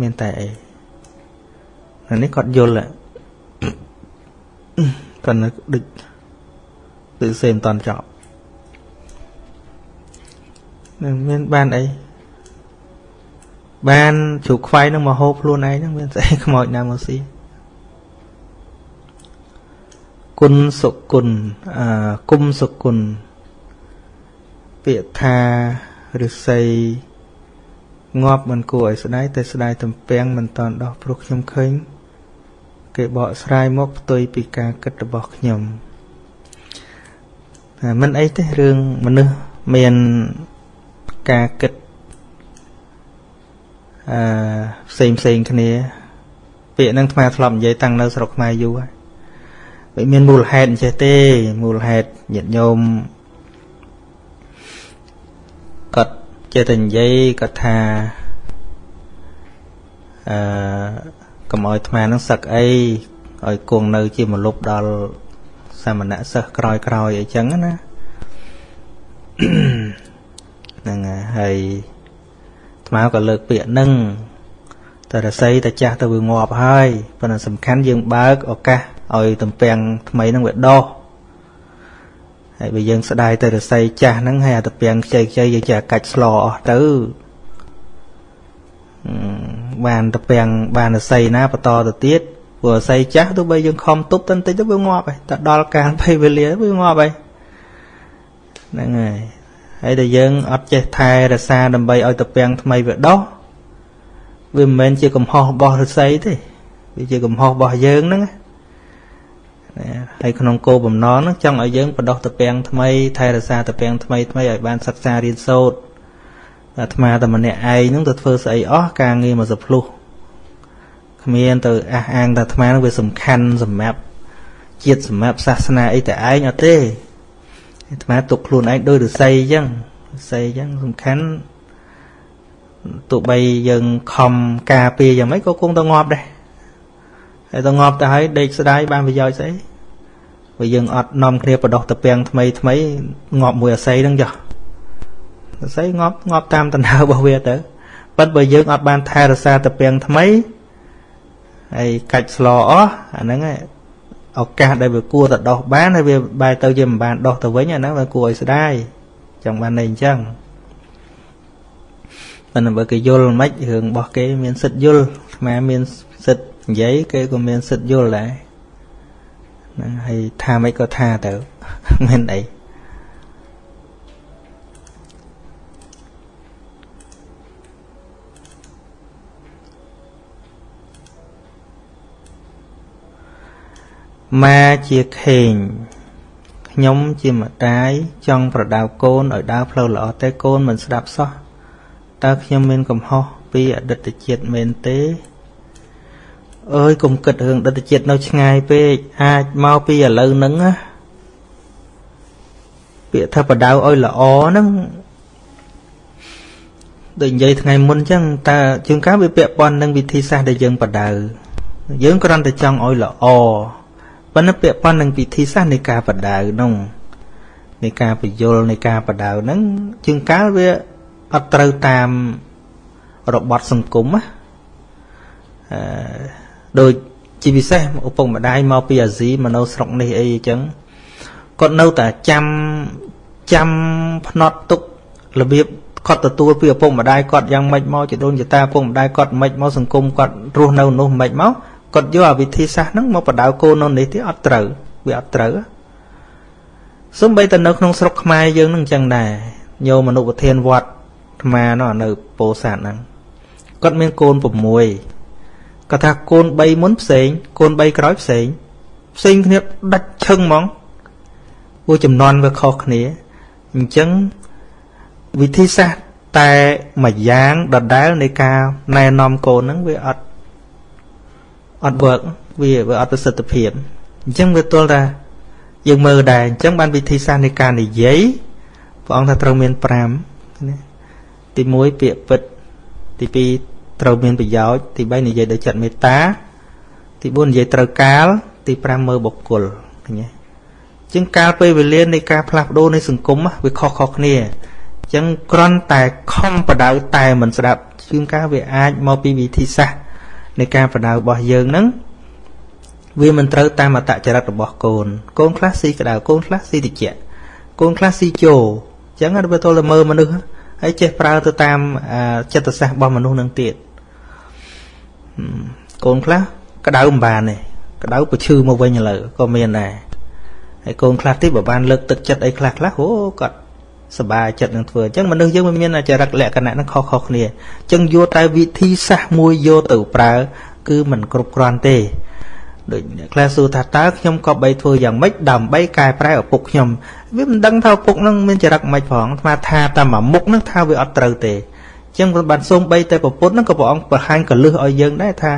មានតែអីនេះគាត់យល់គា ត់នៅដូចដូចសេមិនតន់ចប់នឹងមានបានអីបានជ្រូកខ្វៃនឹងមកហូបខ្លួនឯងហ្នឹងមានស្អីខ្មោចណាមកស៊ីគុណសុគុណអឺគុំសុគុណពាក្យថាឫស្សីងាប់មិនគួរឲ្យស្ដាយតែស្ដាយទំពាំងមិនតន់ដោះព្រោះខ្ញុំឃើញ គេបកស្រាយមកផ្ទុយពីការគិតរបស់ខ្ញុំមិនអីទេរឿងមនុស្សមានការគិតអឺផ្សេងផ្សេងគ្នា ពាក្យហ្នឹងថ្មធ្លាប់និយាយតាំងនៅស្រុកខ្មែរយូរហើយវាមានមូលហេតុអញ្ចេះទេមូលហេតុញាតិញោមគាត់ចេះតែនិយាយគាត់ថាអឺ កុំឲ្យអាត្មានឹងសឹកអីឲ្យគង់នៅជាមលុបដល់សាមណៈសិស្សក្រោយក្រោយអីចឹងណាហ្នឹងហើយអាត្មាក៏លើកពាក្យហ្នឹងតែរស័យតែចាស់ទៅវាងាប់ហើយប៉ុន្តែសំខាន់យើងបើកឱកាសឲ្យតំពាំងថ្មីហ្នឹងវាដោះហើយបើយើងស្ដាយទៅរស័យចាស់ហ្នឹងហើយអាតំពាំងខ្ចីខ្ចីយើងចេះកាច់ស្លអស់ទៅ បានតំពាំងបានរស័យណាបន្តទៅទៀតព្រោះរស័យចាស់ទោះបីយើងខំទប់ទៅបន្តិចទៅវាងាប់ហើយតែដល់កាលពេលវេលាវាងាប់ហើយហ្នឹងហើយហើយតែយើងអត់ចេះថែរក្សាដើម្បីឲ្យតំពាំងថ្មីវាដោះវាមិនមែនជាកំហុសរបស់ឫស្សីទេវាជាកំហុសរបស់យើងហ្នឹងហើយក្នុងគោលបំណងហ្នឹងចង់ឲ្យយើងបដោះតំពាំងថ្មីថែរក្សាតំពាំងថ្មីថ្មីឲ្យបានសិក្សារៀនសូត្រ អាត្មាតែម្នាក់ឯងហ្នឹងទៅធ្វើស្អីអស់ការងារមកសភ្លុះគ្មានទៅអះអាងថាអាត្មាហ្នឹងវាសំខាន់សម្រាប់ជាតិសម្រាប់សាសនាអីតែឯងអត់ទេអាត្មាទុកខ្លួនឯងដោយរស័យអញ្ចឹងរស័យអញ្ចឹងសំខាន់ទោះបីយើងខំការពារយ៉ាងម៉េចក៏គង់ទៅងាប់ដែរហើយទៅងាប់ទៅហើយដេកស្ដាយបានប្រយោជន៍ស្អីបើយើងអត់នាំគ្នាបដោះតពាំងថ្មីថ្មីងាប់មួយអាស័យហ្នឹងចុះអា ស័យងាប់ងាប់តាមតណ្ហើរបស់វាទៅប៉ុន្តែបើយើងអត់បានថែរក្សាតពាំងថ្មីហើយកាច់ស្លអស់អាហ្នឹងឱកាសដែលវាគួរទៅដោះបានហើយវាបែរទៅជាមិនបានដោះទៅវិញអាហ្នឹងវាគួរឲ្យស្ដាយចង់បានន័យអញ្ចឹងប៉ុន្តែបើគេយល់មិនរឿងរបស់គេមានសិទ្ធយល់អាមានសិទ្ធនិយាយគេក៏មានសិទ្ធយល់ដែរហ្នឹងហើយថាមិនក៏ថាទៅមិនអី ម៉ាជាខេងខ្ញុំជាម្ដាយចង់ប្រដៅកូនឲ្យដើរផ្លូវល្អតែកូនមិនស្ដាប់សោះតើខ្ញុំមានកំហុសពីអតីតជាតិមែនទេអើយកុំគិតរឿងអតីតជាតិនៅឆ្ងាយពេកអាចមកពីឥឡូវហ្នឹងណាពាក្យថាបដៅឲ្យល្អហ្នឹងដូចនិយាយថ្ងៃមុនអញ្ចឹងតើជាងការវាពាក់ព័ន្ធនឹងវិធីសាស្ត្រដែលយើងបដៅយើងគ្រាន់តែចង់ឲ្យល្អ ប៉ុន្តែពាក់ព័ន្ធនឹងវិធីសាស្ត្រនៃការបដៅនោះនៃការបញ្យលនៃការបដៅហ្នឹងជាងកាលវាអត់ត្រូវតាមរបត់សង្គមណាអឺដូចជាពិសេសឪពុកម្ដាយមកពីអាស៊ីមកនៅស្រុកនេះអីអញ្ចឹងគាត់នៅតែចាំចាំភ្នត់ទុករបៀបគាត់ទទួលពីឪពុកម្ដាយគាត់យ៉ាងម៉េចមកជាដូនជាតាឪពុកម្ដាយគាត់ម៉េចមកសង្គមគាត់រស់នៅនោះម៉េចមក គាត់យកអាវិធីសាស្ត្រហ្នឹងមកបដៅកូននៅនេះទៀតអត់ត្រូវវាអត់ត្រូវសំបីតែនៅក្នុងស្រុកខ្មែរយើងនឹងអញ្ចឹងដែរញោមមនុស្សប្រធានវត្តអាត្មានោះនៅពោធិ៍សាត់ហ្នឹងគាត់មានកូន6គាត់ថាកូន3មុនផ្សេង កូន3ក្រោយផ្សេង ផ្សេងគ្នាដាច់ឈឹងហ្មងពួកចំនួនវាខុសគ្នាអញ្ចឹងវិធីសាស្ត្រតែមួយយ៉ាងដដែលនៃការណែនាំកូនហ្នឹងវាអត់ អត់ work វាវាអត់ប្រសិទ្ធភាពអញ្ចឹងវាទល់ថាយើងមើលដែរអញ្ចឹងបានវិធីសាស្ត្រនៃការនិយាយព្រះអង្គថាត្រូវមាន5ណាទី1ពាក្យពិតទី2ត្រូវមានប្រយោជន៍ទី3និយាយដោយចិត្តមេត្តាទី4និយាយត្រូវកាលទី5មើលបុគ្គលឃើញទេជាងកាលពេលវេលានៃការផ្លាស់ប្ដូរនៃសង្គមវាខុសៗគ្នាអញ្ចឹងគ្រាន់តែខំបដៅតែមិនស្ដាប់ជាងការវាអាចមកពីវិធីសាស្ត្រ នៃការបដៅរបស់យើងហ្នឹងវាមិនត្រូវតាមអតចរិតរបស់កូនកូនខ្លះស៊ីក្តៅកូនខ្លះស៊ីតិចកូនខ្លះស៊ីជោអញ្ចឹងវាទល់តែមើលមនុស្សហើយចេះប្រើទៅតាមចិត្តសាស្ត្ររបស់មនុស្សនឹងទៀតកូនខ្លះក្តៅមិនបានទេក្តៅប្រឈឺមកវិញឥឡូវក៏មានដែរហើយកូនខ្លះទៀតបើបានលើកទឹកចិត្តអីខ្លះខ្លះអូគាត់ សบายចិត្តនឹងធ្វើអញ្ចឹងមនុស្សយើងមិនមានចរិតលក្ខណៈនឹងខុសៗគ្នាអញ្ចឹងយកតែវិធីសាស្ត្រមួយយកទៅប្រើគឺមិនគ្រប់គ្រាន់ទេដូចអ្នកខ្លះសួរថាតើខ្ញុំក៏បីធ្វើយ៉ាងម៉េចដើម្បីកែប្រែឪពុកខ្ញុំវាមិនដឹងថាឪពុកនឹងមានចរិតម៉េចផងស្មាថាតែមួយមុខនឹងថាវាអត់ត្រូវទេអញ្ចឹងបានសូមបីតែប្រពុតនឹងក៏ព្រះអង្គបង្ហាញកលឹះឲ្យយើងដែរថា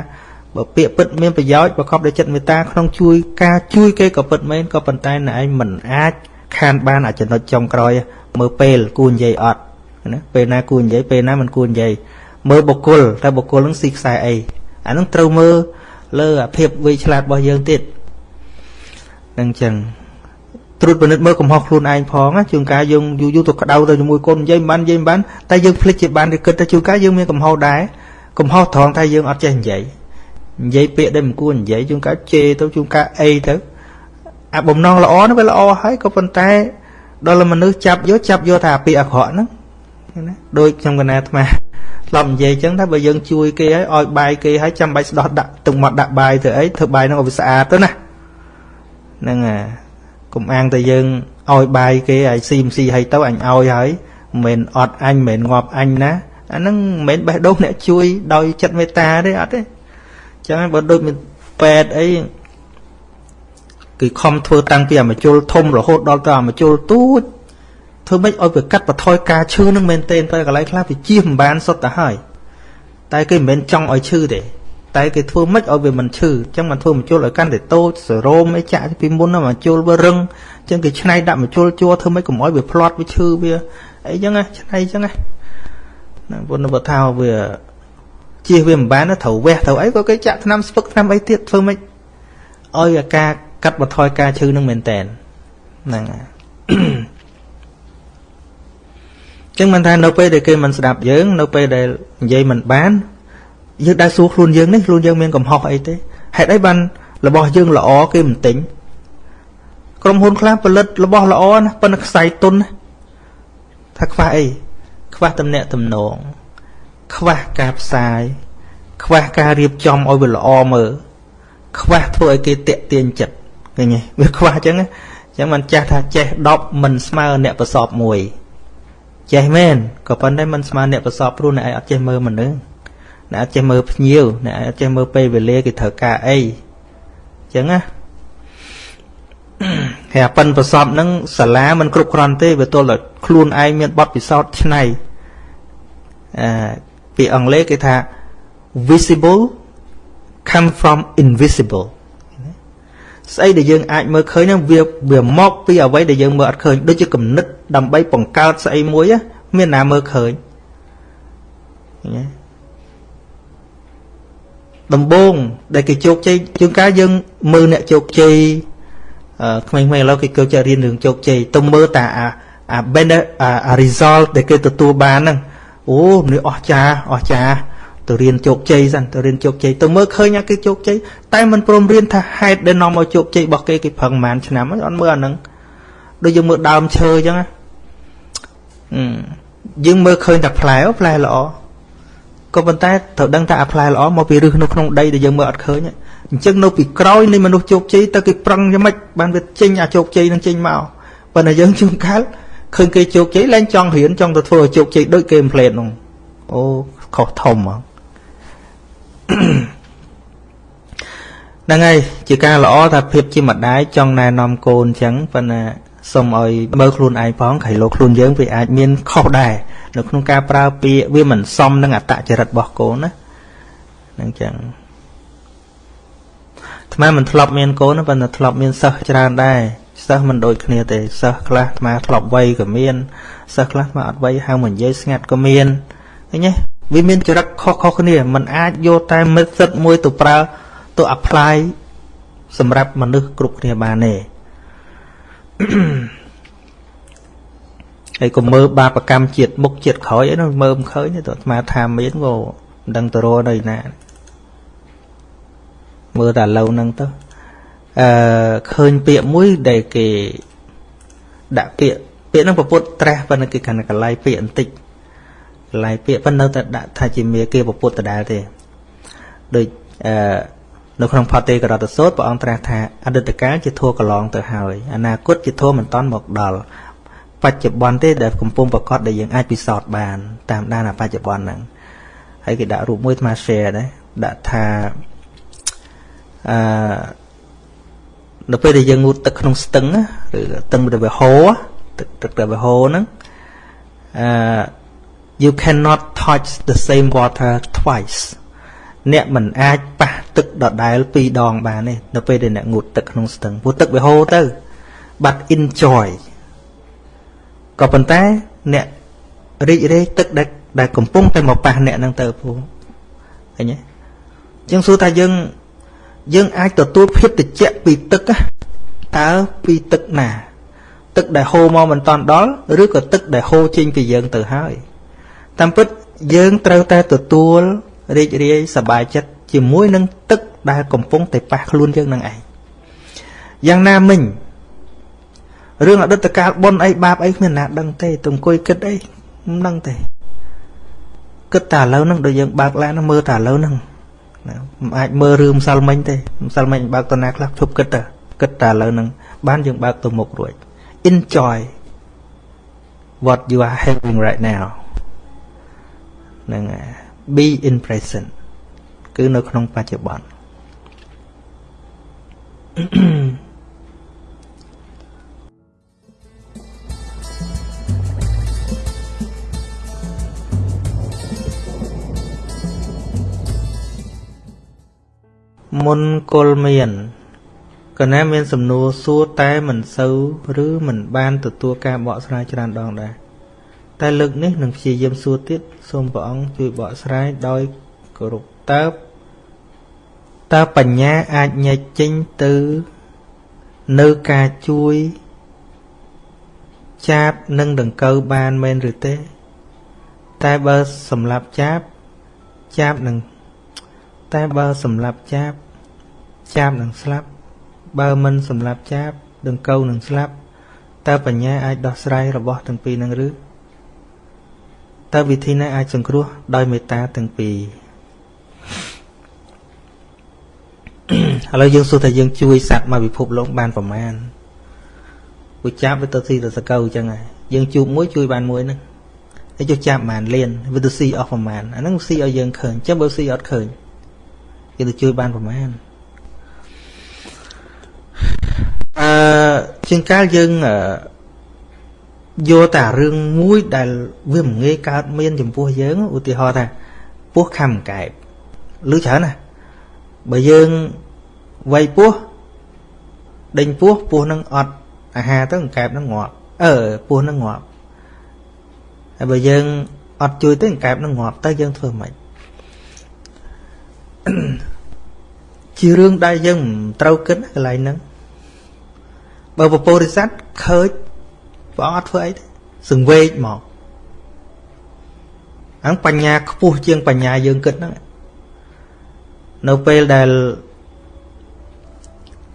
បើពាក្យពិតមានប្រយោជន៍ប្រកបដោយចិត្តមេត្តាក្នុងជួយការជួយគេក៏ពិតមែនក៏ប៉ុន្តែអ្នកឯងមិនអាចខានបានអាចំណុចចុងក្រោយ មើលពេលគួរនិយាយអត់ណាពេលណាគួរនិយាយពេលណាមិនគួរនិយាយមើលបុគ្គលតែបុគ្គលនឹងស៊ីខ្សែអីអានឹងត្រូវមើលលើអាភាពវៃឆ្លាតរបស់យើងទៀតនឹងចឹងត្រួតពិនិត្យមើលកំហុសខ្លួនឯងផងណាជួនកាលយើងយូរយូរទៅក្តៅទៅជាមួយកូននិយាយមិនបាននិយាយមិនបានតែយើងភ្លេចជាបានគេគិតថាជួនកាលយើងមានកំហុសដែរកំហុសត្រង់ថាយើងអត់ចេះនិយាយនិយាយពាក្យដែលមិនគួរនិយាយជួនកាលជេរទៅជួនកាលអីទៅអាបំណងល្អនោះវាល្អហើយក៏ប៉ុន្តែ ដល់មនុស្សចាប់យកចាប់យកតែអាពាក្យអាក្រក់ហ្នឹងណាដូចខ្ញុំកណាអាត្មាធ្លាប់និយាយចឹងថាបើយើងជួយគេឲ្យឲ្យបាយគេឲ្យចាំបាច់ស្ដោះដាក់ទឹកមាត់ដាក់បាយទៅអីធ្វើបាយហ្នឹងឲ្យវាស្អាតទៅណាហ្នឹងហើយកុំអាងតែយើងឲ្យបាយគេឲ្យស៊ីមស៊ីឲ្យទៅអញឲ្យហើយមិនមែនអត់អញមិនមែនងាប់អញណាអាហ្នឹងមិនមែនបេះដូងអ្នកជួយដោយចិត្តមេត្តាទេអត់ទេចឹងបើដូចមានពេទ្យអី គឺខំធ្វើតាំងពីអាមជុលធំរហូតដល់ទៅអាមជុលទូចធ្វើម៉េចឲ្យវាកាត់បន្ថយការឈឺនឹងមែនទែនទៅកន្លែងខ្លះវាជៀសមិនបានសុទ្ធទៅហើយតែគេមិនមែនចង់ឲ្យឈឺទេតែគេធ្វើម៉េចឲ្យវាមិនឈឺអញ្ចឹងមិនធ្វើមជុលឲ្យកាន់តែតូចសរោមអីចាក់ពីមុនណាមជុលវារឹងអញ្ចឹងគេឆ្នៃដាក់មជុលជួធ្វើម៉េចកុំឲ្យវាផ្លាត់វាឈឺវាអីចឹងណាឆ្នៃចឹងណាណាពុទ្ធបថាវាជៀសវាមិនបានត្រូវវះត្រូវអីក៏គេចាក់ថ្នាំស្ពឹកថ្នាំអីទៀតធ្វើម៉េចឲ្យអាការ កាត់បន្ថយការឈឺនឹងមែនតែនហ្នឹងហើយចឹងមិនថានៅពេលដែលគេមិនស្ដាប់យើង នៅពេលដែលនិយាយមិនបានយើងដែរសួរខ្លួនយើងនេះខ្លួនយើងមានកំហុសអីទេហេតុអីបានរបស់យើងល្អគេមិនទិញក្រុមហ៊ុនខ្លះផលិតរបស់ល្អណាប៉ុន្តែខ្សែទុនណាថាខ្វះអីខ្វះតំណែងតំណងខ្វះការផ្សាយ ខ្វះការរៀបចំឲ្យវាល្អមើលខ្វះធ្វើឲ្យគេតាក់ទាញចិត្ត ឃើញទេវាខ្វះអញ្ចឹងអញ្ចឹងមិនចាស់ថាចេះ10មិនស្មើអ្នកប្រសពមួយចេះមែនក៏ប៉ុន្តែមិនស្មើអ្នកប្រសពព្រោះអ្នកឯងអត់ចេះមើលមនុស្សអ្នកអត់ចេះមើលភ្ញៀវអ្នកអត់ចេះមើលពេលវេលាគេត្រូវការអីអញ្ចឹងណាហើយប៉ិនប្រសពហ្នឹងសាលាមិនគ្រប់គ្រាន់ទេវាទល់តែខ្លួនឯងមានបទពិសោធន៍ឆ្នៃអឺពីអង់គ្លេសគេថា visible come from invisible ស្អីដែលយើងអាចមើលឃើញហ្នឹងវាវាមកពីអ្វីដែលយើងមើលអត់ឃើញដូចជាគំនិតដើម្បីបង្កើតស្អីមួយមានណាមើលឃើញឃើញទេដំបងដែលគេជោគជ័យជួនកាលយើងមើលអ្នកជោគជ័យអឺក្មេងៗឥឡូវគេចូលចិត្តរៀនរឿងជោគជ័យទៅមើលតាអាអា benefit អា result ដែលគេទទួលបានហ្នឹងអូនេះអស្ចារ្យអស្ចារ្យ ទៅរៀនជោគជ័យសិនទៅរៀនជោគជ័យទៅមើលឃើញគេជោគជ័យតែមិនព្រមរៀនថាហេតុដែលនាំឲ្យជោគជ័យរបស់គេគេប្រឹងប្រហែលឆ្នាំហើយអត់មើលអាហ្នឹងដូចយើងមើលដើមឈើអញ្ចឹងណាយើងមើលឃើញតែផ្លែអូផ្លែល្អក៏ប៉ុន្តែត្រូវដឹងថាអាផ្លែល្អមកពីឫសនៅក្នុងដីដែលយើងមើលអត់ឃើញអញ្ចឹងនៅពីក្រោយនៃមនុស្សជោគជ័យតើគេប្រឹងយ៉ាងម៉េចបានវាចេញអាជោគជ័យនឹងចេញមកប៉ុន្តែយើងជួនកាលឃើញគេជោគជ័យឡើងចង់រៀនចង់ទៅធ្វើឲ្យជោគជ័យដូចគេមិនផ្លេតនោះអូខុសធំហ្មង ហ្នឹងហើយជាការល្អថាភាពជាម្ដាយចង់ណែនាំកូនអញ្ចឹងប៉ុន្តែសូមឲ្យមើលខ្លួនឯងផងក្រៃលោខ្លួនយើងវាអាចមានខុសដែរនៅក្នុងការប្រើពាក្យវាមិនសមនឹងអត្តចរិតរបស់កូនណាហ្នឹងចឹងថ្មមិនធ្លាប់មានកូនប៉ុន្តែធ្លាប់មានសិស្សច្រើនដែរសិស្សមិនដូចគ្នាទេសិស្សខ្លះថ្មធ្លាប់វ័យក៏មានសិស្សខ្លះថ្មអត់វ័យហៅមកនិយាយស្ងាត់ក៏មានឃើញទេ វាមានចរិតខុសៗគ្នាมันអាចយកតែមិត្តសិទ្ធមួយទៅប្រើទៅ apply សម្រាប់មនុស្សគ្រប់គ្នាបានទេហើយកុំមើលបាបកម្មជាតិមុខជាតិក្រោយអីនោះមើលមិនឃើញទេទៅអាត្មាថាមានក៏មិនដឹងទៅរកនៅណាមើលតែឡូវហ្នឹងទៅអឺឃើញពាក្យមួយដែលគេដាក់ពាក្យពាក្យហ្នឹងប្រពុតត្រាស់ប៉ុន្តែគេកាន់តែកន្លែងពាក្យបន្តិច កន្លែងពាក្យប៉ុន្តែនៅតែដាក់ថាជាមេគេប្រពុតដដែលទេដូចអឺនៅក្នុងផតេករតសោតព្រះអង្គត្រាស់ថាអតីតកាលជាធัวកន្លងទៅហើយអនាគតជាធัวមិនតាន់មកដល់បច្ចុប្បន្នទេដែលកំពុងប្រកាសដែលយើងអាចពិសោធន៍បានតាមដានអាបច្ចុប្បន្នហ្នឹងហើយគេដាក់រូបមួយអា share ដែរដាក់ថាអឺនៅពេលដែលយើងងូតទឹកក្នុងស្ទឹងឬទឹកដែលវាហូរទឹកទឹកដែលវាហូរហ្នឹងអឺ you cannot touch the same water twice អ្នកមិនអាចប៉ះទឹកដដែលពីរដងបានទេនៅពេលដែលអ្នកងូតទឹកក្នុងស្ទឹងព្រោះទឹកវាហូរទៅ but enjoy ក៏ប៉ុន្តែអ្នករីករាយទឹកដែលដែលកំពុងតែមកប៉ះអ្នកនឹងទៅពូឃើញទេជាងសួរថាយើងយើងអាចទទួលភាពត្រជាក់ពីទឹកតើពីទឹកណា ទឹកដែលហូរមកមិនតាន់ដល់ឬក៏ទឹកដែលហូរចេញពីយើងទៅហើយ តាមពិតយើងត្រូវតែទទួលរីករាយសប្បាយចិត្តជាមួយនឹងទឹកដែលកំពុងតែប៉ះខ្លួនយើងនឹងឯងយ៉ាងណាមិញរឿងអតីតកាលបុណ្យអីបាបអីគ្មានណាដឹងទេទៅអង្គុយគិតអីមិនដឹងទេគិតតែឥឡូវហ្នឹងដូចយើងបើកឡានមើលតែឥឡូវហ្នឹងណាមិនអាចមើលរឿងម្សិលមិញទេម្សិលមិញបើកតណាខ្លះជប់គិតទៅគិតតែឥឡូវហ្នឹងបានយើងបើកទៅមុខរួច enjoy what you are having right now ហ្នឹង be in present គឺនៅក្នុងបច្ចុប្បន្នមុនគល់មានកណាមានសំណួរសួរតែមិនសូវឬមិនបានទទួលការបកស្រាយច្រើនដងដែរ តែលើកនេះនឹងព្យាយាមសួរទៀតសូមព្រះអង្គជួយបកស្រាយដោយគោរពតើតើបញ្ញាអាចញែកចេញទៅនៅការជួយចាបនិងដង្កូវបានមែនឬទេ តែបើសម្រាប់ចាបចាបនឹងតែបើសម្រាប់ចាបចាបនឹងស្លាប់ បើមិនសម្រាប់ចាបដង្កូវនឹងស្លាប់តើបញ្ញាអាចដោះស្រាយរបស់ទាំងពីរនឹងឬ តើវិធីណាអាចសង្គ្រោះដោយមេត្តាទាំងពីរឥឡូវយើងសួរថាយើងជួយសត្វមកពិភពលោកបានប្រមាណគួយចាប់វាទៅស៊ីទៅសកៅអញ្ចឹងហើយយើងជួបមួយជួយបានមួយហ្នឹងហើយចុះចាប់បានលៀនវាទៅស៊ីអស់ប្រមាណអាហ្នឹងស៊ីឲ្យយើងឃើញអញ្ចឹងបើស៊ីអត់ឃើញគេទៅជួយបានប្រមាណអឺជាងកាលយើង យកតែរឿងមួយដែលវាមិនងាយកើតមានចំពោះយើងឧទាហរណ៍ថាពោះខំកែបឬច្រើនណាបើយើងវាយពោះដេញពោះពោះនឹងអត់អាហារទៅកែបនឹងងាប់អឺពោះនឹងងាប់ហើយបើយើងអត់ជួយទៅកែបនឹងងាប់ទៅយើងធ្វើម៉េចជារឿងដែលយើងមិនត្រូវគិតកន្លែងហ្នឹងបើពពុរិស័ទឃើញ ព្រះអង្គអត់ធ្វើអីទេសង្វេកមកអញ្ចឹងបញ្ញាខ្ពស់ជាងបញ្ញាយើងគិតហ្នឹងនៅពេលដែល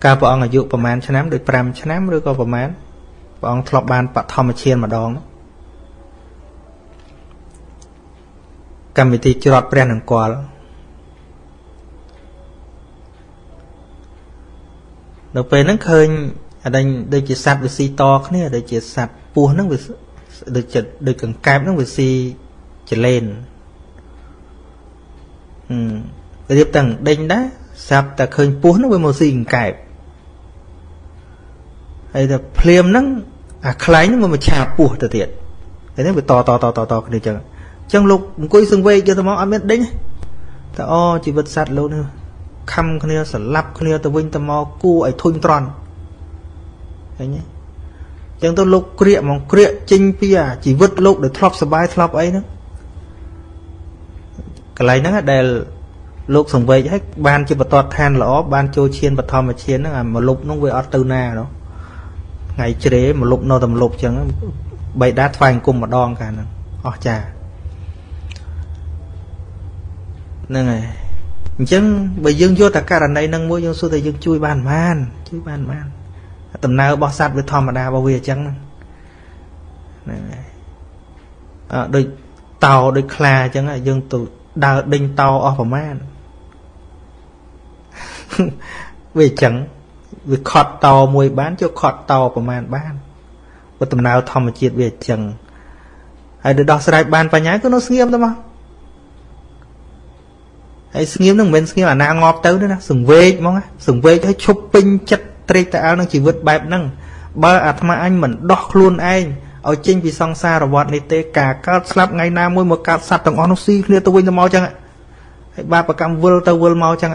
កាលព្រះអង្គអាយុប្រហែលឆ្នាំដូច5ឆ្នាំឬក៏ប្រហែលព្រះអង្គធ្លាប់បានបឋមឈានម្ដងកម្មវិធីច្រត់ព្រះនង្គ័លនៅពេលហ្នឹងឃើញ អាដេញដូចជាសัตว์វាស៊ីតគ្នាដូចជាសัตว์ពស់ហ្នឹងវាដូចចិត្តដូចកង្កែបហ្នឹងវាស៊ីចលែនហឹមរៀបតាំងដេញដែរស្រាប់តែឃើញពស់ហ្នឹងវាមកស៊ីកង្កែបហើយតែភ្លាមហ្នឹងអាខ្លែងហ្នឹងវាមកឆាបពស់ទៅទៀតហើយនេះវាតតតតតគ្នាចឹងអញ្ចឹងលោកអង្គុយសង្វេកយកទៅមកអត់មានដេញតែអូជីវិតសត្វលោកនេះខំគ្នាស្លាប់គ្នាទៅវិញទៅមកគួរឲ្យធុញទ្រាន់ ឃើញទេចឹងទៅលោកក្រៀកហ្មងក្រៀកចេញពីអាជីវិតលោកដែលធ្លាប់សុបាយធ្លាប់អីហ្នឹងកន្លែងហ្នឹងដែលលោកសង្វេកឲ្យបានជាបតតឋានល្អបានចូលឈានបឋមឈានហ្នឹងអាមលុបហ្នឹងវាអត់ទៅណានោះថ្ងៃជ្រេមលុបនៅតែមលុបចឹងបៃតាថ្វាយអង្គមម្ដងកាលហ្នឹងអស់ចាហ្នឹងហើយអញ្ចឹងបើយើងយកតែករណីហ្នឹងមួយយើងសួរថាយើងជួយបានបានជួយបានបាន ដំណើររបស់សត្វវាធម្មតារបស់វាអញ្ចឹងហ្នឹងហើយអឺដូចតោដូចខ្លាអញ្ចឹងយើងទៅដើរដេញតោអស់ប្រមាណវាអញ្ចឹងវាខត់តោមួយបានយកខត់តោប្រមាណបានបើដំណើរធម្មជាតិវាអញ្ចឹងហើយទៅដោះស្រាយបានបញ្ញាគឺនៅស្ងៀមទៅមកហើយស្ងៀមនឹងមិនមែនស្ងៀមអាណាងាប់ទៅទេណាសង្វេកហ្មងសង្វេកឲ្យឈប់ពេញចិត្ត ត្រេកតែអើនឹងជីវិតបែបហ្នឹងបើអាត្មាអញមិនដោះខ្លួនឯងឲ្យចេញពីសង្សារវដ្តនេះទេការកើតស្លាប់ថ្ងៃណាមួយមកកើតសត្វទាំងអស់នោះស៊ីគ្នាទៅវិញទៅមកចឹងហើយបាបកម្មវិលទៅវិលមកចឹង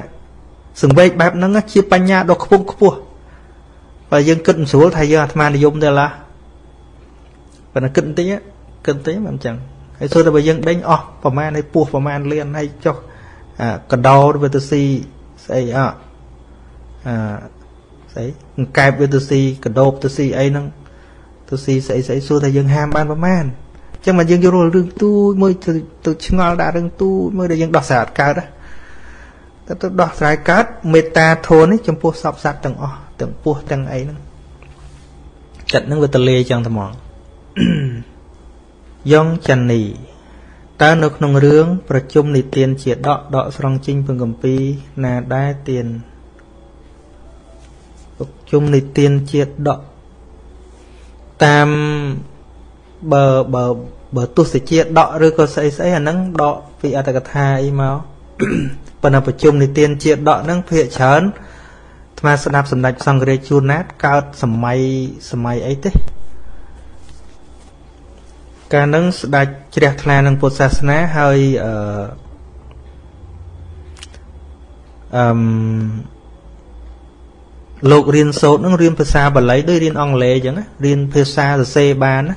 សង្វេកបែបហ្នឹងជាបញ្ញាដ៏ខ្ពង់ខ្ពស់បើយើងគិតមិនស្រួលថាយើងអាត្មានិយមទេឡាប៉ុន្តែគិតបន្តិចគិតបន្តិចមិនចឹងហើយសួរតែបើយើងដេញអស់ប្រមាណឲ្យពោះប្រមាណលៀនហើយចុះកដោវាទៅស៊ីស្អីអអ ស្អីកែបវាទៅស៊ីកដោបទៅស៊ីអីហ្នឹងទៅស៊ីស្អីស្អីសួរថាយើងហាមបានប្រមាណអញ្ចឹងមកយើងយករឿងទូចមួយទៅឆ្ងល់ដាក់រឿងទូចមួយដែលយើងដោះស្រាយអត់កើតក៏ទៅដោះស្រាយកើតមេត្តាធម៌នេះចំពោះសពសត្វទាំងអស់ទាំងពោះទាំងអីហ្នឹងចិត្តហ្នឹងវាតលាចឹងត្មងយ៉ងចាន់នីតើនៅក្នុងរឿងប្រជុំនិទានជាដកដកស្រង់ចេញពងកម្ពីណាដែរទៀនប្រ ជុំនិទានជាដកតាមបើបើបើទស្សជាដកឬក៏ស្អីស្អីអាហ្នឹងដកពីអត្តកថាអីមកប៉ុន្តែប្រជុំនិទានជាដកហ្នឹងភាកច្រើនអាត្មាស្ដាប់សម្ដេចសង្ឃរាជជួនណាតកើតសម័យសម័យអីទេកាលនឹងស្ដេចជ្រះថ្លានឹងពុទ្ធសាសនាហើយអឺអឺ លោករៀនសូត្រនឹងរៀនភាសាបាលីដូចរៀនអង់គ្លេសអញ្ចឹងរៀនភាសាសរសេរបានណា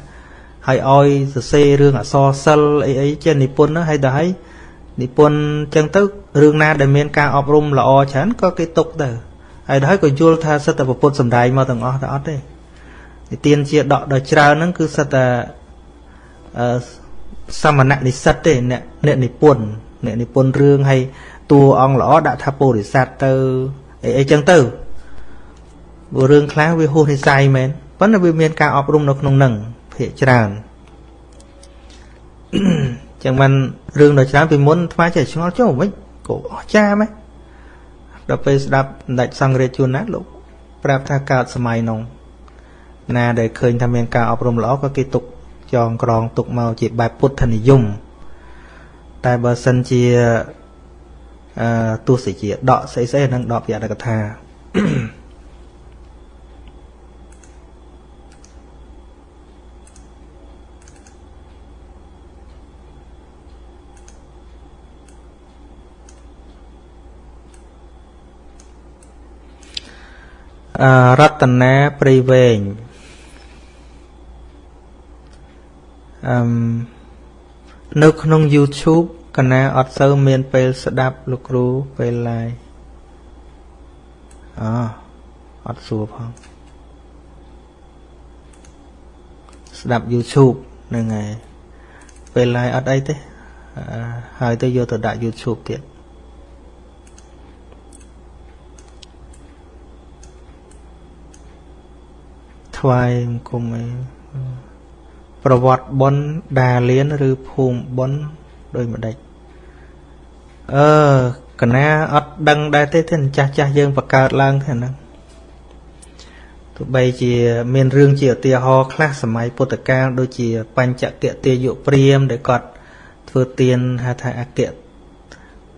ហើយឲ្យសរសេររឿងអក្សរសិល្ប៍អីអីចេះនិពន្ធហើយដល់ហើយនិពន្ធអញ្ចឹងទៅរឿងណាដែលមានការអប់រំល្អច្រើនក៏គេទុកទៅហើយដល់ហើយក៏យល់ថាសិតតែពុទ្ធសំដែងមកទាំងអស់តែអត់ទេនិទានជាដកដល់ច្រើនហ្នឹងគឺសិតតែសមណៈនិស្សិតទេអ្នកអ្នកនិពន្ធអ្នកនិពន្ធរឿងហើយតួអង្គល្អដាក់ថាពុរិស័ទទៅអីអីចឹងទៅ ព្រោះរឿងខ្លះវាហួសនិស័យមែនប៉ុន្តែវាមានការអប់រំនៅក្នុងនឹងភាកច្រើនចឹងបានរឿងដ៏ច្រើនពីមុនថ្មចេះឆ្ងល់ចុះវិញក៏អស្ចារ្យមែនដល់ពេលស្ដាប់សម្ដេចសង្ឃរាជជួនណាលោកប្រាប់ថាកើតសម័យនោះណាដែលឃើញថាមានការអប់រំល្អក៏គេទុកចងក្រងទុកមកជាបែបពុទ្ធនិយមតែបើសិនជាអឺទស្សជាដកស្អីស្អីនឹងដកពីអត្តកថា រតនាព្រៃវែងអឺនៅក្នុង YouTube កណាអត់សូវមានពេលស្ដាប់លោកគ្រូពេល live អអត់សួរផងស្ដាប់ YouTube ហ្នឹងហើយពេល live អត់អីទេហើយទៅយកទៅដាក់ YouTube ទៀត ថ្វាយគុំអីប្រវត្តិបុណ្យដាលៀនឬភូមិបុណ្យដោយម្ដេចអឺកណាអត់ដឹងដែរទេទេចាស់ចាស់យើងបង្កើតឡើងទេហ្នឹងទោះបីជាមានរឿងជាឧទាហរណ៍ខ្លះសម័យពុទ្ធកាលដូចជាបញ្ចកៈទាយុព្រាមដែលគាត់ធ្វើទានហៅថាអគ្គ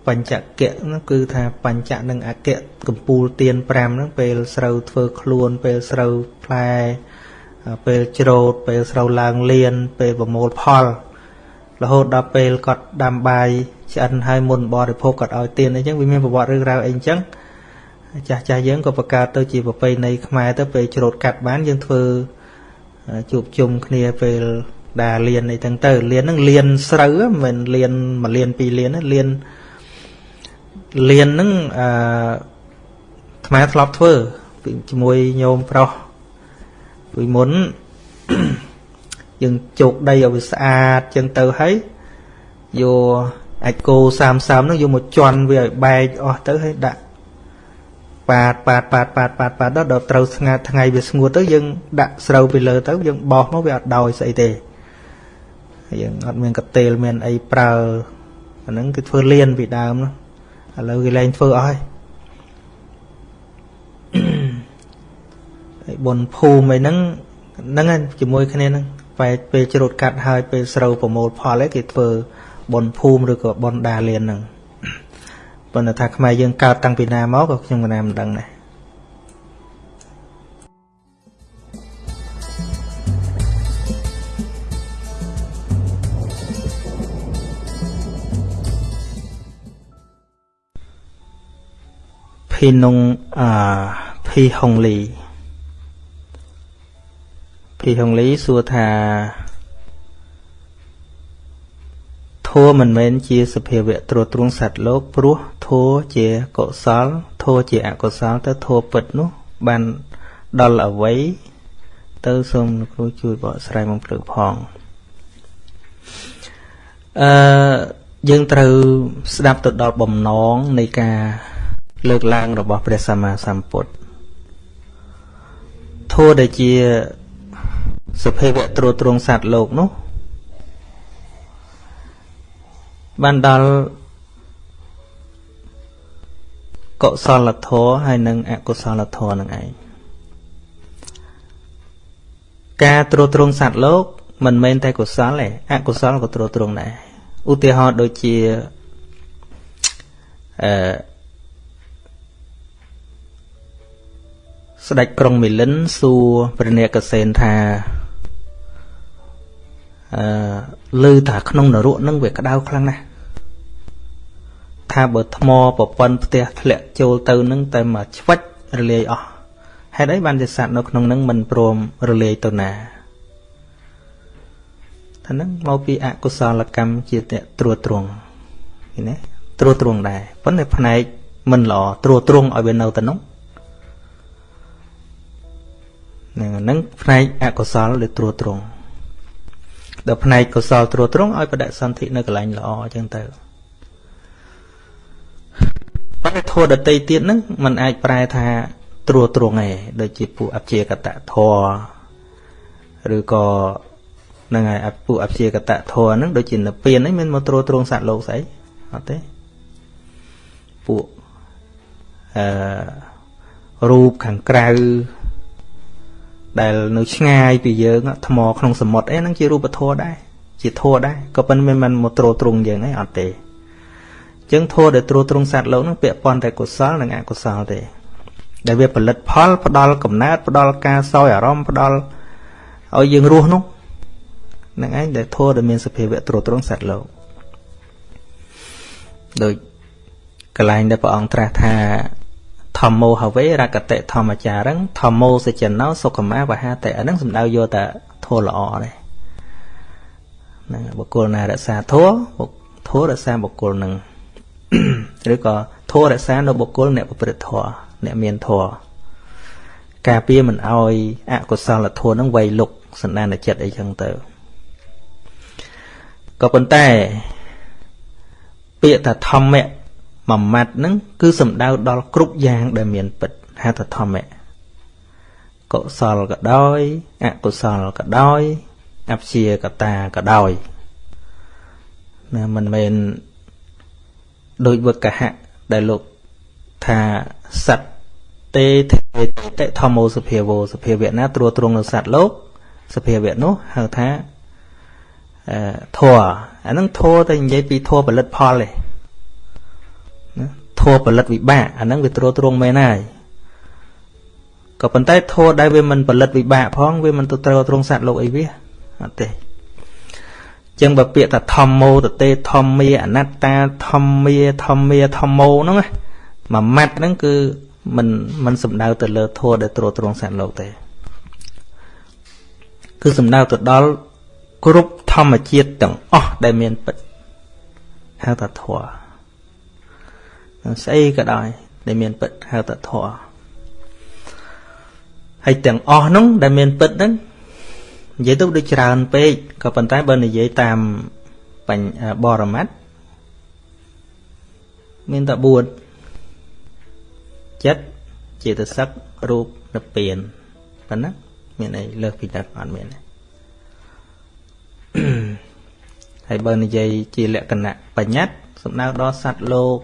បញ្ចកៈហ្នឹងគឺថាបញ្ចៈនិងអគ្គកម្ពូលទាន5ហ្នឹងពេលស្រូវធ្វើខ្លួនពេលស្រូវផ្លែពេលច្រូតពេលស្រូវឡើងលៀនពេលប្រមូលផលរហូតដល់ពេលគាត់ដាំបាយឆ្អិនហើយមុនបរិភោគគាត់ឲ្យទានអីចឹងវាមានប្រវត្តិរឿងរ៉ាវអីចឹងចាស់ចាស់យើងក៏បង្កើតទៅជាប្រពៃណីខ្មែរទៅពេលច្រូតកាត់បានយើងធ្វើជួបជុំគ្នាពេលដាលៀនអីទាំងទៅលៀនហ្នឹងលៀនស្រូវមិនលៀនមួយលៀនពីរលៀនលៀន លៀនហ្នឹងអឺខ្មែរធ្លាប់ធ្វើជាមួយញោមប្រុសពីមុនយើងជោគដីឲ្យវាស្អាតចឹងទៅហើយយកអាចគោ30ហ្នឹងយកមកជន់វាឲ្យបែកអស់ទៅហើយដាក់ប៉ាតប៉ាតប៉ាតប៉ាតប៉ាតប៉ាតដល់ត្រូវស្ងាត់ថ្ងៃវាស្ងួតទៅយើងដាក់ស្រូវពីលើទៅយើងបោះមកវាអត់ដោយស្អីទេយើងអត់មានកតេលមានអីប្រើអាហ្នឹងគឺធ្វើលៀនពីដើម ឥឡូវគេលែងធ្វើអស់ហើយហើយបុនភូមិអីហ្នឹងហ្នឹងជាមួយគ្នាហ្នឹងពេលពេលច្រូតកាត់ហើយពេលស្រូវប្រមូលផលឯគេធ្វើបុនភូមិឬក៏បុនដាលៀនហ្នឹងប៉ុន្តែថាខ្មែរយើងកើតតាំងពីណាមកក៏ខ្ញុំក៏ណាមិនដឹងដែរ ភីនុងអភីហុងលីភីហុងលីសួរថាធัวមិនមែនជាសភាវៈត្រួតត្រងសត្វលោកព្រោះធัวជាកុសលធัวជាអកុសលទៅធัวពិតនោះបានដល់អវ័យទៅសូមគ្រូជួយបកស្រាយមកព្រឹកផងអឺ យើងត្រូវស្ដាប់ទៅដល់បំណងនៃការ លើកឡើងរបស់ព្រះសម្មាសម្ពុទ្ធធัวដែលជាសភាវៈត្រួតត្រងសត្វលោកនោះបានដល់កុសលធម៌ហើយនិងអកុសលធម៌នឹងឯងការត្រួតត្រងសត្វលោក មិនមែនតែកុសលទេអកុសលក៏ត្រួតត្រងដែរឧទាហរណ៍ដូចជាអឺ ស្ដេចក្រុងមីលិនសួរព្រះនាគកសេនថាអឺឮថាក្នុងនរកនឹងវាក្តៅខ្លាំងណាស់ថាបើថ្មប្រព័ន្ធផ្ទះធ្លាក់ចូលទៅនឹងតែមកឆ្វិចរលាយអស់ហេតុអីបានជាសត្វនៅក្នុងនឹងមិនព្រមរលាយទៅណាថានឹងមកពីអកុសលកម្មជាអ្នកត្រួតត្រងឃើញទេត្រួតត្រងដែរប៉ុន្តែផ្នែកមិនល្អត្រួតត្រងឲ្យវានៅទៅនោះ នឹងហ្នឹងផ្នែកអកុសលដែលត្រួតត្រងដល់ផ្នែកកុសលត្រួតត្រងឲ្យបដិសន្ធិនៅកន្លែងល្អអញ្ចឹងទៅប៉ុន្តែធម៌ដតីទៀតហ្នឹងมันអាចប្រែថាត្រួតត្រងឯងដូចជាពួកអព្យាកតធម៌ឬក៏ហ្នឹងហើយពួកអព្យាកតធម៌ហ្នឹងដូចជានិព្វានហ្នឹងមានមកត្រួតត្រងសត្វលោកស្អីអត់ទេពួកអឺរូបខាងក្រៅ ដែលនៅឆ្ងាយពីយើងថ្មក្នុងសមុទ្រអីហ្នឹងជារូបធម៌ដែរជាធម៌ដែរក៏ប៉ុន្តែមិនមកត្រួតត្រងយើងអីអត់ទេចឹងធម៌ដែលត្រួតត្រងសត្វលោកហ្នឹងពាក់ព័ន្ធតែកុសលនិងអកុសលទេដែលវាផលិតផលផ្ដល់កំណើតផ្ដល់ការសោយអារម្មណ៍ផ្ដល់ឲ្យយើងរស់នោះនឹងឯងដែលធម៌ដែលមានសភាវៈត្រួតត្រងសត្វលោកដូចកន្លែងដែលព្រះអង្គត្រាស់ថា ធម្មោហវេរកតិធម្មចារឹងធម្មោសច្ចណោសុខមាវហាតិអានឹងសំដៅយកតែធម៌ល្អទេហ្នឹងបុគ្គលណារក្សាធម៌ធម៌រក្សាបុគ្គលនឹងឬក៏ធម៌រក្សានៅបុគ្គលអ្នកប្រព្រឹត្តធម៌អ្នកមានធម៌ការពារមិនអោយអកុសលធម៌នឹងវៃលុកសន្តានចិត្តអីចឹងទៅក៏ប៉ុន្តែ ពាក្យថាធម្មៈ មួយម៉ាត់ហ្នឹងគឺសំដៅដល់គ្រប់យ៉ាងដែលមានពិតហៅថាធម្មៈកុសលក៏ដោយអកុសលក៏ដោយអព្យាកតាក៏ដោយណាមិនមែនដោយវកហៈដែលលោកថាសត្វទេទេតិធម្មោសភាវោសភាវៈណាត្រួតត្រងនៅសត្វលោកសភាវៈនោះហៅថាអឺធัวអាហ្នឹងធัวតែនិយាយពីធัวផលិតផលទេណា ធัวផលិតវិបាកអាហ្នឹងវាត្រួតត្រងមែនហើយក៏ប៉ុន្តែធัวដែលវាមិនផលិតវិបាកផងវាមិនទៅត្រូវត្រង់សត្វលោកអីវាអត់ទេចឹងបើពាក្យថាធម្មោតទេធម្មាអនត្តាធម្មាធម្មាធម្មោហ្នឹងមួយម៉ាត់ហ្នឹងគឺមិនមិនសំដៅទៅលើធម៌ដែលត្រួតត្រងសត្វលោកទេគឺសំដៅទៅដល់គ្រប់ធម្មជាតិទាំងអស់ដែលមានពិតហៅថាធម៌ ស្អីក៏ដោយដែលមានពិតហៅថាធម៌ហើយទាំងអស់ហ្នឹងដែលមានពិតហ្នឹងនិយាយទៅដូចច្រើនពេកក៏ប៉ុន្តែបើនិយាយតាមបញ្ញបរមត្តមានតែ4ចិត្តចេតសិករូបនិព្វានប៉ុណ្ណាមានអីលើសពីនេះអត់មានទេហើយបើនិយាយជាលក្ខណៈបញ្ញត្តិសំដៅដល់សត្វលោក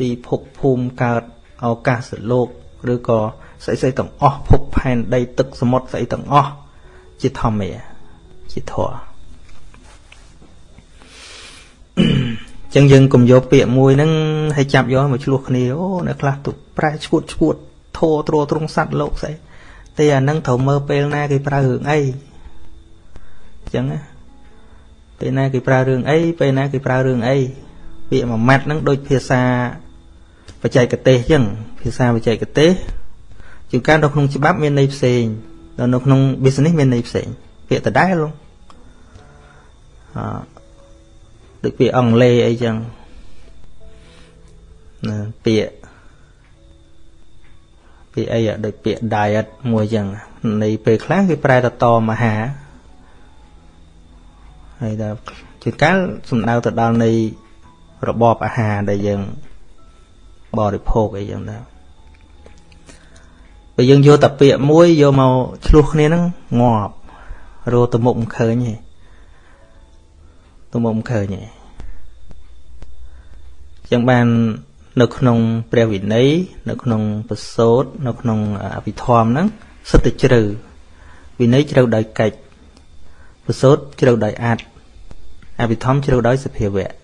ទីភពភូមិកើតឱកាសលោកឬក៏ស្អីស្អីទាំងអស់ភពផែនដីទឹកសមុទ្រស្អីទាំងអស់ជាធម្មាជាធម៌ចឹងយើងកុំយកពាក្យមួយហ្នឹងឲ្យចាប់យកមកឆ្លោះគ្នាអូអ្នកខ្លះទៅប្រែឈួតឈួតធោទ្រទ្រង់សัตว์លោកស្អីតែអាហ្នឹងត្រូវមើលពេលណាគេប្រើរឿងអីចឹងណាពេលណាគេប្រើរឿងអីពេលណាគេប្រើរឿងអី ពាក្យមួយម៉ាត់ហ្នឹងដូចភាសាបច្ចេកទេសចឹងភាសាបច្ចេកទេសជាងការនៅក្នុងច្បាប់មានន័យផ្សេងដល់នៅក្នុង business មានន័យផ្សេងពាក្យដដែលអឺដូចពាក្យអង់គ្លេសអីចឹងណាពាក្យពាក្យអីដូចពាក្យ diet មួយចឹងនៃពេលខ្លះគេប្រែទៅតមហាហើយដល់ជួនកាលសំដៅទៅដល់នៃ របបអាហារដែលយើងបរិភោគអីចឹងដែរពេលយើងយកតាពាកមួយយកមកឆ្លោះគ្នាហ្នឹងងាប់រោទៅមុខមិនឃើញទេទៅមុខមិនឃើញទេចឹងបាននៅក្នុងព្រះវិន័យនៅក្នុងប្រសូតនៅក្នុងអភិធម្មហ្នឹងសិតតែជ្រៅវិន័យជ្រៅដោយកិច្ចប្រសូតជ្រៅដោយអត្តអភិធម្មជ្រៅដោយសភាវៈ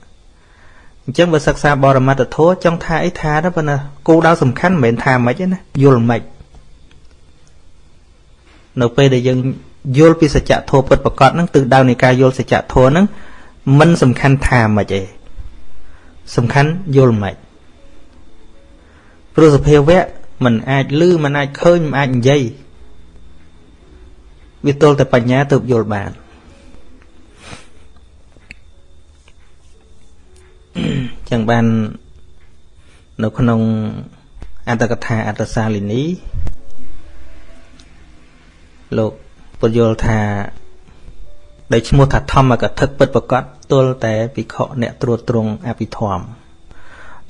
អញ្ចឹងបើសិក្សាបរមត្តធម៌ចង់ថាអីថាទៅប៉ុន្តែគោលដៅសំខាន់មិនមែនថាម៉េចទេណាយល់ម៉េចនៅពេលដែលយើងយល់ពីសច្ចធម៌ពិតប្រកបហ្នឹងទិសដៅនៃការយល់សច្ចធម៌ហ្នឹងមិនសំខាន់ថាម៉េចទេសំខាន់យល់ម៉េចព្រោះសភាវៈมันអាចលឺมันអាចឃើញมันអាចនិយាយវាទល់តែបញ្ញាទើបយល់បាន ចឹងបាននៅក្នុងអត្តកថាអត្តសាលីនីលោកពន្យល់ថាដែលឈ្មោះថាធម្មកថាពិតប្រកបទល់តែភិក្ខុអ្នកត្រួតត្រងអភិធម្ម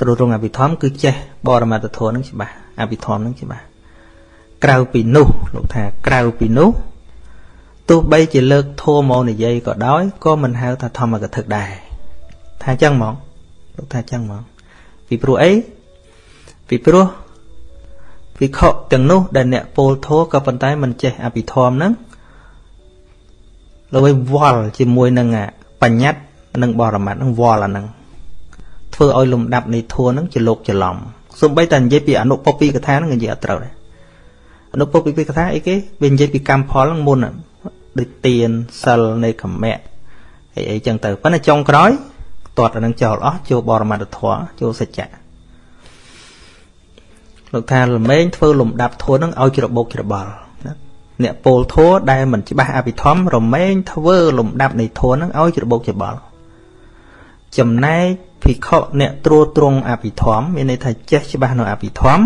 ត្រួតត្រងអភិធម្មគឺចេះបរមត្តធម៌នឹងច្បាស់អភិធម្មនឹងច្បាស់ក្រៅពីនោះលោកថាក្រៅពីនោះទោះបីជាលើកធម៌មកនិយាយក៏ដោយក៏មិនហៅថាធម្មកថាដែរថាចឹងហ្មង លោកថាចឹងហ្មងពីព្រោះអីពីព្រោះវិខទាំងនោះ ដែលអ្នកពោលធោក៏ប៉ុន្តែមិនចេះអភិធម្មហ្នឹងលើវល់ជាមួយនឹងបញ្ញត្តិនិងបរមត្តនឹងវល់អាហ្នឹងធ្វើឲ្យលំដាប់នៃធัวហ្នឹងជាលោកច្រឡំសូម្បីតែនិយាយពីអនុពពីកថាហ្នឹងនិយាយអត់ត្រូវដែរអនុពពីកថាអីគេវានិយាយពីកម្មផលហ្នឹងមុនដូចទៀនសិលនៃកមៈអីអីចឹងទៅប៉ុន្តែចុងក្រោយ តតអានឹងចោលអស់ចូលបរមត្តធម៌ចូលសច្ចៈលោកថាល្មែងធ្វើលំដាប់ធัวនឹងឲ្យច្របោកច្របល់អ្នកពោលធัวដែលមិនច្បាស់អភិធម្មរមែងធ្វើលំដាប់នៃធัวនឹងឲ្យច្របោកច្របល់ចំណែកភិក្ខុអ្នកត្រួតត្រងអភិធម្មមានន័យថាចេះច្បាស់នៅអភិធម្ម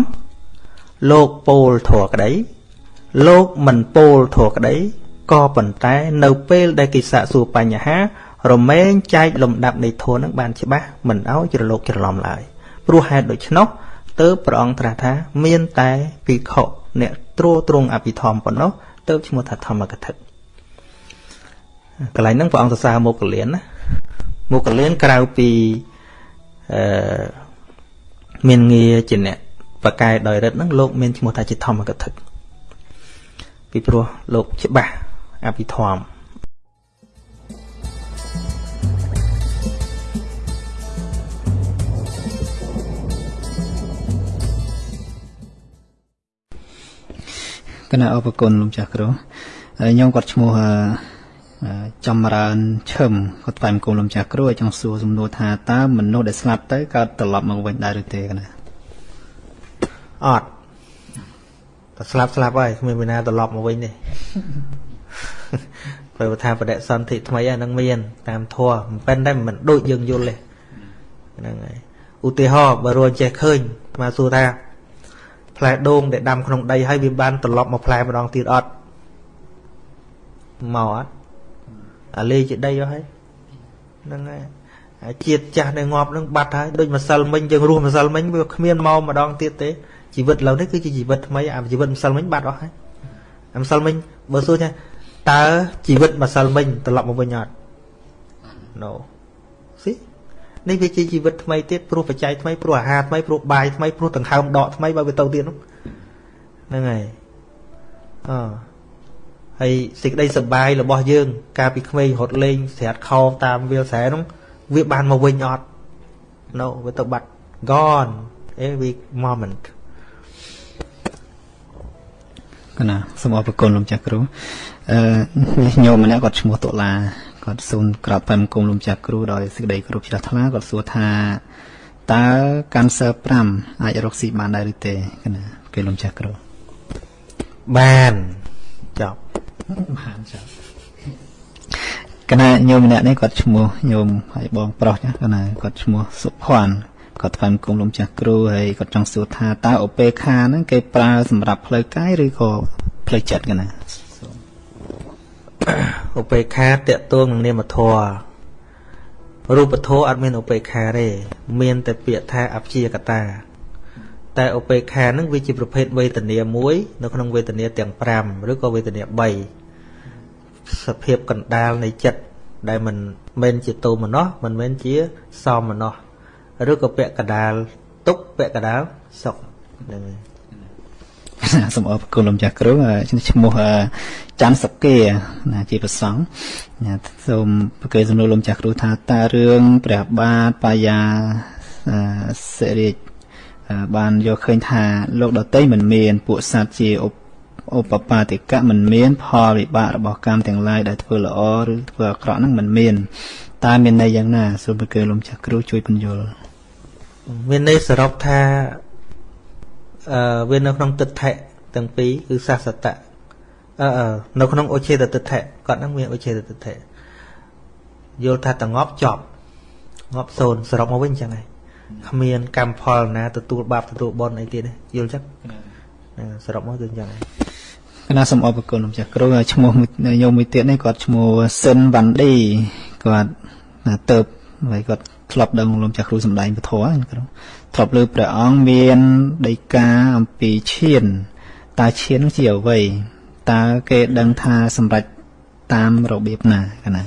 លោកពោលធัวក្តីលោកមិនពោលធัวក្តីក៏ប៉ុន្តែនៅពេលដែលគេសាកសួរបញ្ហា រមែងចែកលំដាប់នៃធម៌នឹងបានច្បាស់មិនឲ្យច្រឡោកច្រឡំឡើយព្រោះហេតុដូច្នោះទើបព្រះអង្គត្រាស់ថា មានតែភិក្ខុអ្នកត្រួតត្រងអភិធម្មប៉ុណ្ណោះទើបឈ្មោះថាធម្មកថាកន្លែងហ្នឹងព្រះអង្គសរសើរមកកលៀនណាមកកលៀនក្រៅពីអឺមានងារជាអ្នកបកកែដោយរិទ្ធហ្នឹងលោកមានឈ្មោះថាជាធម្មកថាពីព្រោះលោកច្បាស់អភិធម្ម កណាអរគុណលោកចាស់គ្រូហើយខ្ញុំគាត់ឈ្មោះចំរើនឈឹមគាត់ថ្លែងគុំលោកចាស់គ្រូឲ្យចង់សួរសំណួរថាតើមនុស្សដែលស្លាប់ទៅកើតត្រឡប់មកវិញដែរឬទេកណាអត់តែស្លាប់ស្លាប់ហើយគ្មានវិណាត្រឡប់មកវិញទេព្រោះថាបដិសន្ធិថ្មីហ្នឹងមាន តាមធัวមិនប៉ិនតែមិនដូចយើងយល់ទេហ្នឹងហើយឧទាហរណ៍បើរួចចេះឃើញមកសួរថា ផ្លែដូងដែលដាំក្នុងដីហើយវាបានត្រឡប់មកផ្លែម្ដងទៀតអត់មកអត់អាលេជាដីអស់ហើយហ្នឹងហើយជាតិចាស់ដែលងាប់នឹងបាត់ហើយដូចម្សិលមិញយើងរស់ម្សិលមិញវាគ្មានមកម្ដងទៀតទេជីវិតឥឡូវនេះគឺជាជីវិតថ្មីអាជីវិតម្សិលមិញបាត់អស់ហើយអាម្សិលមិញបើសួរថាតើជីវិតម្សិលមិញត្រឡប់មកវិញអត់ No ស៊ី នេះវាជាជីវិតថ្មីទៀតព្រោះបច្ច័យថ្មីព្រោះអាហារថ្មីព្រោះបាយថ្មីព្រោះដង្ហើមដកថ្មីបើវាទៅទៀតនោះហ្នឹងហើយអហើយសេចក្តីសុបាយរបស់យើង កាលពីក្មេងរត់លេងស្រាតខោតាមវាលស្រែនោះវាបានមកវិញអត់ No វាទៅបាត់ gone every moment កណាសូមអរគុណលោកចាស់គ្រូអឺញោមម្នាក់គាត់ឈ្មោះតុលា គាត់សូមក្រាបតាមគុំលោកចាស់គ្រូដោយសេចក្តីគោរពជ្រះថ្លាគាត់សួរថាតើកាន់សើ5អាចរកស៊ីបានដែរឬទេកណាគេលោកចាស់គ្រូបានចប់បានចប់កណាញោមម្នាក់នេះគាត់ឈ្មោះញោមហើយបងប្រុសចាកណាគាត់ឈ្មោះសុភ័ណ្ឌគាត់ថ្វាយគុំលោកចាស់គ្រូហើយគាត់ចង់សួរថាតើឧបេខាហ្នឹងគេប្រើសម្រាប់ផ្លូវកាយឬក៏ផ្លូវចិត្តកណា ឧបេខាតកតួងនឹងនាមធម៌រូបធម៌អត់មានឧបេក្ខាទេមានតែពាក្យថាអព្យាកតា តែឧបេក្ខានឹងវាជាប្រភេទវេទនាមួយនៅក្នុងវេទនាទាំង5ឬក៏វេទនា3សភាពកណ្ដាលនៃចិត្តដែលមិនមែនជាតោមនោះមិនមែនជាសមនោះឬក៏ពាក់កដាលទុកពាក់កដាលសុខហ្នឹងហើយ សូមអរគុណលោកចាស់គ្រូឈ្មោះច័ន្ទសកាណាជាប្រសង់សូមប្រកេសំណួរលោកចាស់គ្រូថាតើរឿងព្រះបាទបាយាសិរិទ្ធបានយកឃើញថាលោកដតីមិនមានពួកសត្វជាឧបបាតិកៈមិនមាន ផលវិបាករបស់កម្មទាំងឡាយដែលធ្វើល្អឬធ្វើអាក្រក់ហ្នឹងមិនមានតើមានន័យយ៉ាងណាសូមប្រកេលំចាស់គ្រូជួយបញ្យល់មានន័យសរុបថាអឺ វានៅក្នុងទិដ្ឋិទាំងពីរគឺសាសតៈអឺនៅក្នុងឧច្ឆេតទិដ្ឋិគាត់ហ្នឹងមានឧច្ឆេតទិដ្ឋិយល់ថាតងប់ចប់ងាប់សូន្យសរុបមកវិញចឹងហើយគ្មានកម្មផលណាទទួលបាបទទួលបុណ្យអីទៀតទេយល់ចឹងសរុបមកគឺចឹងហើយកណាសូមអរគុណលោកចាស់គ្រូឈ្មោះញោមមួយទៀតនេះគាត់ឈ្មោះសិនវ៉ាន់ឌីគាត់ទៅហើយគាត់ ធ្លាប់ដឹងលោកចាស់គ្រូសំដែងពធហ្នឹងគ្រូធ្លាប់លើព្រះអង្គមានដីកាអំពីឈានតើឈានជាអ្វីតើគេដឹងថាសម្រេចតាមរបៀបណាកណា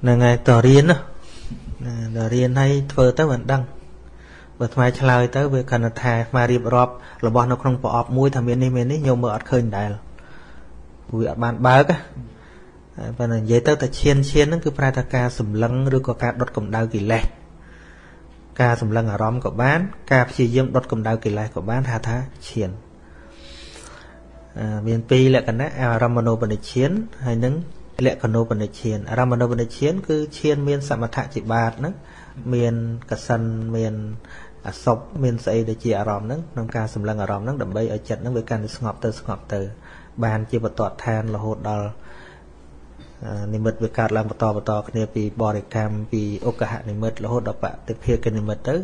ហ្នឹងហើយតរៀនណាដល់រៀនហើយធ្វើទៅមិនដឹងបើថ្មឆ្លើយទៅវាគណថាថ្មរៀបរាប់របស់នៅក្នុងប្រអប់មួយថាមាននេះមាននេះញោមមើលអត់ឃើញដែរវាអត់បានបើក ប៉ុន្តែនិយាយទៅតែឈានឈានហ្នឹងគឺប្រែថាការសម្លឹងឬក៏ការដុតកម្ដៅកិលេសការសម្លឹងអារម្មណ៍ក៏បាន ការព្យាយាមដុតកម្ដៅកិលេសក៏បានហៅថាឈានមានពីរលក្ខណៈអារម្មណូបនិឈានហើយនឹងលក្ខណូបនិឈានអារម្មណូបនិឈាន គឺឈានមាន សមថៈជាបាតហ្នឹងមានកសិនមានអសពមានស្អីដែលជាអារម្មណ៍ហ្នឹងក្នុងការសម្លឹងអារម្មណ៍ហ្នឹងដើម្បីឲ្យចិត្តហ្នឹងវាកាន់តែស្ងប់ទៅស្ងប់ទៅ បានជាបតតឋានរហូតដល់ និមិត្តវាកើតឡើងបន្តបន្តគ្នាពីបរិកម្មពីឧកហនិមិត្តរហូតដល់បតិភិកនិមិត្តទៅ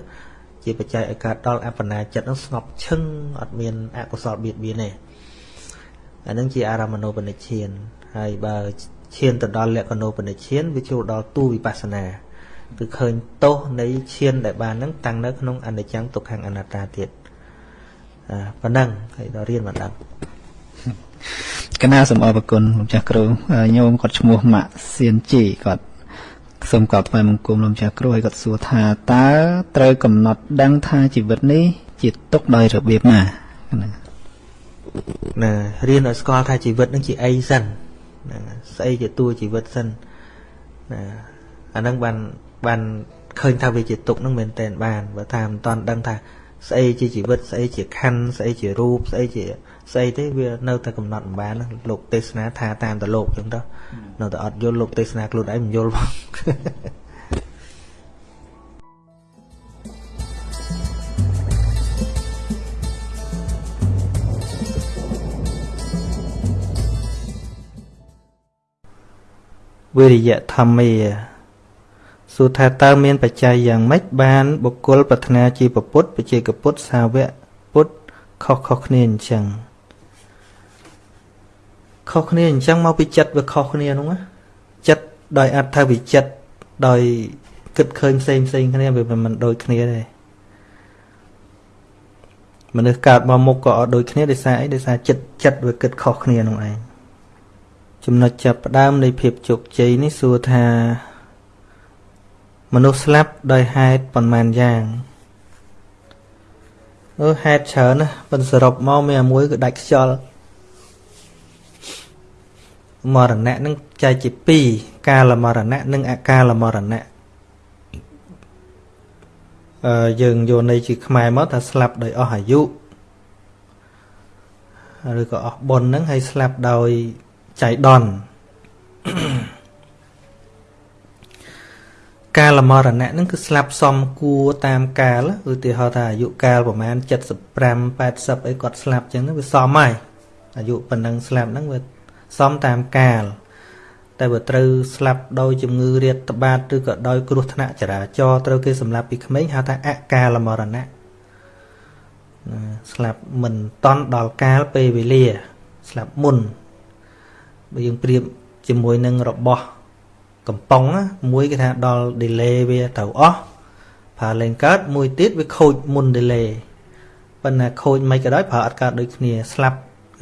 ជាបច្ច័យឲ្យកើតដល់អបណាចិត្តនោះស្ងប់ឈឹងអត់មានអកុសលបៀតបៀនទេអានឹងជាអារម្មណូបនិឈានហើយបើឈានទៅដល់លក្ខណូបនិឈានវាចូលដល់ទូវិបស្សនាគឺឃើញទោសនៃឈានដែលបានហ្នឹងតាំងនៅក្នុងអនិច្ចំទុក្ខអនត្តាទៀតអាប៉ុណ្ណឹងហើយដល់រៀនមិនដឹង កណាសូមអរគុណលោកចាស់គ្រូញោមគាត់ឈ្មោះម៉ាក់សៀនជីគាត់សូមកោតថ្វាយបង្គំលោកចាស់គ្រូហើយគាត់សួរថាតើត្រូវកំណត់ដឹងថាជីវិតនេះជាទុកដោយរបៀបណាណាណារៀនឲ្យស្គាល់ថាជីវិតនឹងជាអីសិនណាស្អីជាតួជីវិតសិនណាអាហ្នឹងបានបានឃើញថាវាជាទុកហ្នឹងមែនតែនបានបើថាមិនតាន់ដឹងថាស្អីជាជីវិតស្អីជាខណ្ឌស្អីជារូបស្អីជា ស្អីទេវានៅតែកំណត់មិនបានលោកទេសនាថាតាមតលោកចឹងទៅនៅតែអត់យល់លោកទេសនាខ្លួនឯងមិនយល់ផងវិរិយធម្មាសួរថាតើមានបច្ច័យយ៉ាងម៉េចបានបុគ្គលប្រាថ្នាជាពុទ្ធបជាកពុទ្ធសាវកពុទ្ធខុសខុសគ្នាអញ្ចឹង ខុសគ្នាអញ្ចឹងមកពីចិត្តវាខុសគ្នានោះណាចិត្តដោយអត្ថវិចិត្តដោយគិតឃើញផ្សេងផ្សេងគ្នាវាមិនដូចគ្នាទេមនុស្សកើតមកមុខក៏អត់ដូចគ្នាដោយសារអីដោយសារចិត្តចិត្តវាគិតខុសគ្នានោះឯងចំណុចចាប់ផ្ដើមនៃភាពជោគជ័យនេះសួរថា មនុស្សស្លាប់ដោយហេតុប៉ុន្មានយ៉ាងអឺហេតុច្រើនណាប៉ុន្តែសរុបមកមានមួយគឺដាច់ខ្យល់ មរណៈនឹងចែកជា2កាលមរណៈនិងអកាលមរណៈអឺយើងយកន័យជាខ្មែរមកថាស្លាប់ដោយអស់អាយុឬក៏អស់បុណ្យហ្នឹងហើយស្លាប់ដោយចៃដន្យកាលមរណៈហ្នឹងគឺស្លាប់សំគួរតាមកាលឧទាហរណ៍ថាអាយុកាលប្រហែល75 80អីគាត់ស្លាប់ចឹងវាសមហើយអាយុប៉ុណ្ណឹងស្លាប់ហ្នឹងវា សមតាមកាល តែបើត្រូវស្លាប់ដោយជំងឺរាតត្បាតឬក៏ដោយគ្រោះថ្នាក់ចរាចរណ៍ត្រូវគេសម្លាប់ពីក្មេងហៅថាអកាលមរណៈស្លាប់មិនតន់ដល់កាលពេលវេលា ស្លាប់មុនបើយើងប្រៀបជាមួយនឹងរបស់កំប៉ុងមួយគេថាដល់ delay វាត្រូវអស់ប្រើលេងកើតមួយទៀតវាខូចមុន delay ប៉ុន្តែខូចមិនក៏ដោយប្រើអត់កើតដូចគ្នាស្លាប់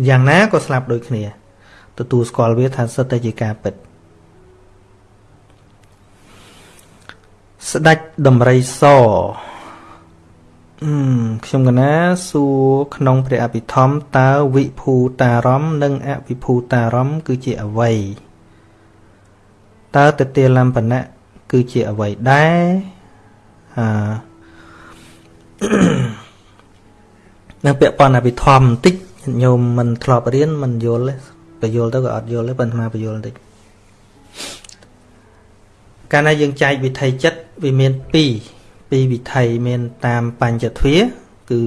យ៉ាងណាក៏ស្លាប់ដូចគ្នា ទទួលស្គាល់វាថាសិតតែជាការពិតស្ដេចដំរីសអឺខ្ញុំកណាសួរក្នុងព្រះអភិធម្មតើវិភូតារម្មនិងអវិភូតារម្មគឺជាអ្វីតើតតិលំបណៈគឺជាអ្វីដែរអឺនៅពាក្យប៉ុនអភិធម្មបន្តិចញោមមិនធ្លាប់រៀនមិនយល់ទេ បញ្យល់ទៅក៏អត់យល់ទេប៉ុន្តែបញ្យល់បន្តិចកាលណាយើងចែកវិថីចិត្តវាមាន2ពីរវិថីមានតាមបញ្ចទ្វាគឺ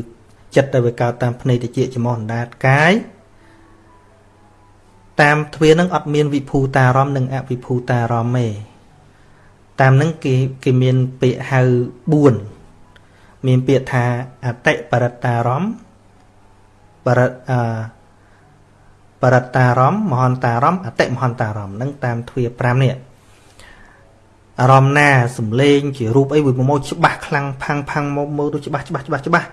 ចិត្តដែលវាកើតតាមភ្នែកតិចចំោះអណ្ដាតកាយតាមទ្វានឹងអត់មានវិភូតារម្មណ៍និងអវិភូតារម្មណ៍ទេតាមនឹងគេគេមានពាក្យហៅ4មានពាក្យថាអតិបរតារម្មណ៍បរិអ បរតារម្មណ៍មហន្តារម្មណ៍អតិមហន្តារម្មណ៍នឹងតាមទ្វា5នេះអារម្មណ៍ណាសំលេងជារូបអីវាមកច្បាស់ខ្លាំងផាំងផាំងមកមើលទៅច្បាស់ច្បាស់ច្បាស់ច្បាស់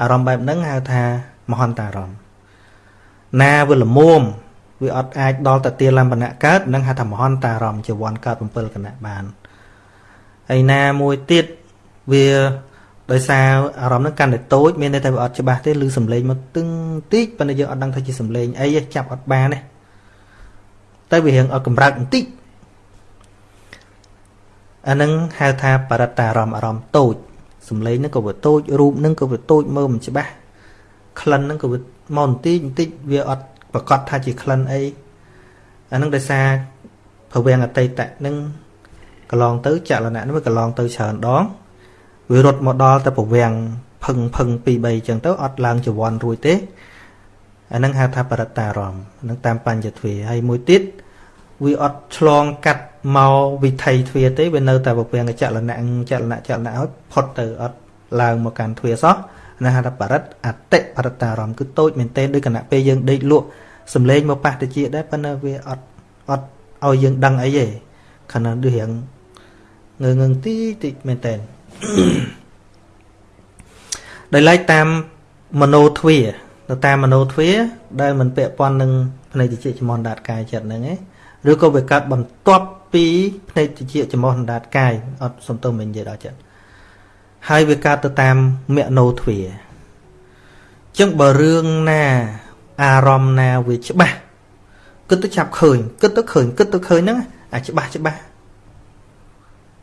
អារម្មណ៍បែបហ្នឹងហៅថាមហន្តារម្មណ៍ណាវាល្មមវាអត់អាចដល់តទាលំបណៈកើតនឹងហៅថាមហន្តារម្មណ៍ជាវ័នកើត7គណៈបានហើយណាមួយទៀតវា ដោយសារអារម្មណ៍ហ្នឹងកាន់តែតូចមានន័យថាវាអត់ច្បាស់ទេឬសំឡេងមកទឹងតិចប៉ុន្តែយើងអត់ដឹងថាជាសំឡេងអីទេចាប់អត់បានទេតែវារៀងអត់កម្រើកបន្តិចអានឹងហៅថាបរិត្តារម្មណ៍អារម្មណ៍តូចសំឡេងហ្នឹងក៏វាតូចរូបហ្នឹងក៏វាតូចមើលមិនច្បាស់ក្លិនហ្នឹងក៏វាមកបន្តិចបន្តិចវាអត់ប្រកាសថាជាក្លិនអីអានឹងដោយសារភវងអតីតហ្នឹងកន្លងទៅចលនៈហ្នឹងវាកន្លងទៅច្រើនដង វារត់មកដល់ទៅប្រវាំងផឹងផឹង2 3អញ្ចឹងទៅអត់ឡើងចវ័នរួចទេអានឹងហៅថាបរិត្តារម្មណ៍នឹងតាមបញ្ញទ្វាហើយមួយទៀតវាអត់ឆ្លងកាត់មកវិថីទ្វាទេវានៅតែប្រវាំងចលនៈចលនៈចលនៈហើយផុតទៅអត់ឡើងមកកាន់ទ្វាសោះណាហៅថាបរិត្តអតិបរិត្តារម្មណ៍គឺតូចមែនទែនដូចគណៈពេលយើងដេកលក់សំឡេងមកប៉ះតិចដែរប៉ុន្តែវាអត់អត់ឲ្យយើងដឹងអីទេខណៈដូចរៀងងើងើងទីតិចមែនទែន ដោយឡែកតាមមโนទ្វាទៅតាមមโนទ្វាដែលមិនពាក់ព័ន្ធនឹងភ្នែកតិចចំនដាតកាយចិត្តហ្នឹងឯងឬក៏វាកើតបន្ទាប់ពីភ្នែកតិចចំនដាតកាយអត់សំទោសមិននិយាយដល់ចិត្តហើយវាកើតទៅតាមមโนទ្វាចឹងបើរឿងណាអារម្មណ៍ណាវាច្បាស់គិតទៅចាប់ឃើញគិតទៅឃើញគិតទៅឃើញហ្នឹងអាច្បាស់ច្បាស់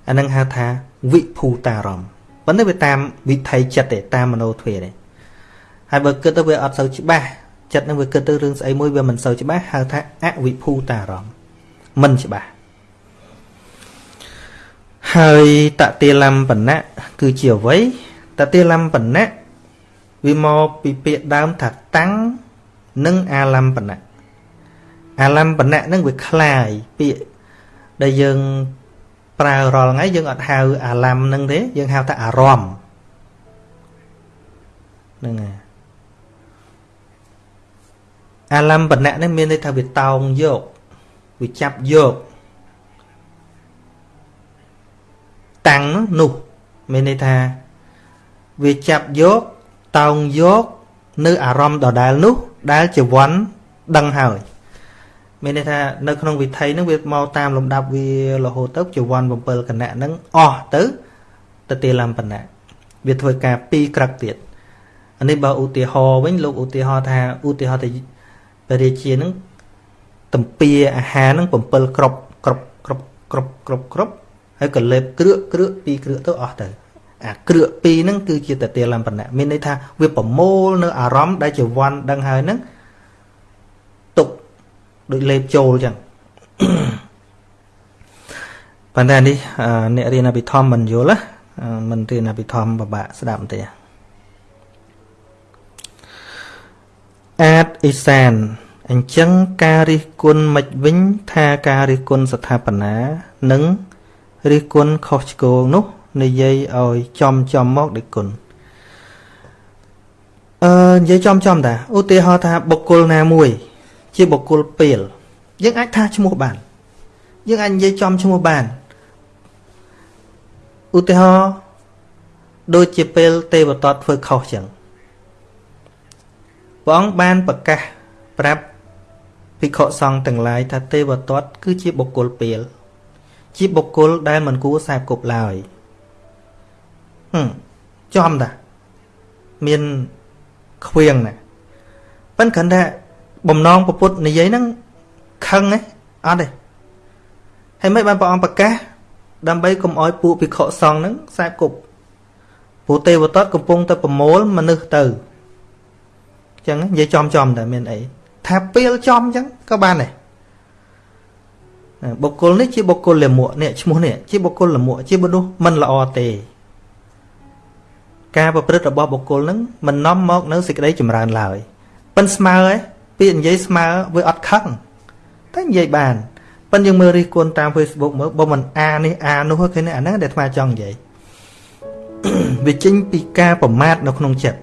អានឹងហៅថាវិភូតារម្មណ៍ប៉ុន្តែវាតាមវិថីចិត្តទេតាមមโนទ្វាទេហើយបើគិតទៅវាអត់សូវច្បាស់ចិត្តនឹងវាគិតទៅរឿងស្អីមួយវាមិនសូវច្បាស់ហៅថាអវិភូតារម្មណ៍មិនច្បាស់ហើយតតិលំបណៈគឺជាអ្វីតតិលំបណៈវាមកពីពាក្យដើមថាតាំងនិងអាលំបណៈអាលំបណៈនឹងវាคล้ายពាក្យដែលយើង ប្រើរាល់ថ្ងៃយើងអត់ហៅអាឡាំនឹងទេយើងហៅថាអារម្មណ៍ហ្នឹងហើយអាឡាំបណៈនេះមានន័យថាវាតោងយកវាចាប់យកតាំងនោះមានន័យថាវាចាប់យកតោងយក នៅអារម្មណ៍ដដែលនោះដែលជាវ័នដឹងហើយ មានន័យថានៅក្នុងវិថីហ្នឹងវាមកតាមលំដាប់វារហូតទៅជាវ័ន7គណៈហ្នឹងអស់ទៅទៅទាលំបណៈវាធ្វើការ2ក្រឹកទៀតអានេះបើឧទាហរណ៍វិញលោកឧទាហរណ៍ថាឧទាហរណ៍ទៅបរិជាហ្នឹងតំពាអាហារហ្នឹង7គ្រាប់គ្រាប់គ្រាប់គ្រាប់គ្រាប់គ្រាប់ហើយក៏លេបគ្រឿកគ្រឿក2គ្រឿកទៅអស់ទៅអាគ្រឿក2ហ្នឹងគឺជាតទាលំបណៈមានន័យថាវាប្រមូលនៅអារម្មណ៍ដែលជាវ័នដឹងហើយហ្នឹង ដូចលេបចូលចឹងប៉ុន្តែនេះអ្នករៀនអភិធម្មមិនយល់ណាមិនរៀនអភិធម្មពិបាកស្ដាប់ទេអាចអ៊ីសានអញ្ចឹងការរិះគន់មិនវិញ ថាការរិះគន់ស្ថាបនានិងរិះគន់ខុសឆ្គងនោះនិយាយឲ្យចំចំមកដូចគុណអឺនិយាយចំចំតាឧទាហរណ៍ថាបុគ្គលណាមួយ ជាបុគ្គលពេលយើងអាចថាឈ្មោះបាន យើងអាចនិយាយចំឈ្មោះបានឧទាហរណ៍ដូចជាពេលទេវតតធ្វើខុសចឹងព្រះអង្គបានប្រកាសប្រាប់ភិក្ខុសង្ឃទាំងឡាយថាទេវទត្តគឺជាបុគ្គលពេលជាបុគ្គលដែលមិនគួរខ្សែគប់ឡើយហឹមចំតាមានខ្វៀងណាប៉ិនគ្រាន់តែ បំណងពពុទ្ធនិយាយហ្នឹងខឹងទេអត់ទេហើយមិនបានព្រះអង្គប្រកាសដើម្បីកុំឲ្យពួកភិក្ខុសង្ឃហ្នឹងខ្សែគប់ព្រោះទេវទត្តកំពុងតែប្រមូលមនុស្សទៅអញ្ចឹងនិយាយចំចំតែមានអីថាពេលចំអញ្ចឹងក៏បានដែរបុគ្គលនេះជាបុគ្គលលមួកនេះឈ្មោះនេះជាបុគ្គលលមួកជាមនុស្សមិនល្អទេ ការប្រព្រឹត្តរបស់បុគ្គលនឹងមិននាំមកនៅសេចក្តីចម្រើនឡើយប៉ិនស្មើឯង ពាក្យនិយាយស្មើវាអត់ខឹងតែនិយាយបានប៉ិនយើងមើលរិះគន់តាម Facebook មើលបើមិនអានេះអានោះឃើញអាហ្នឹងដែលអាត្មាចង់និយាយវាចេញពីការប្រមាថនៅក្នុងចិត្ត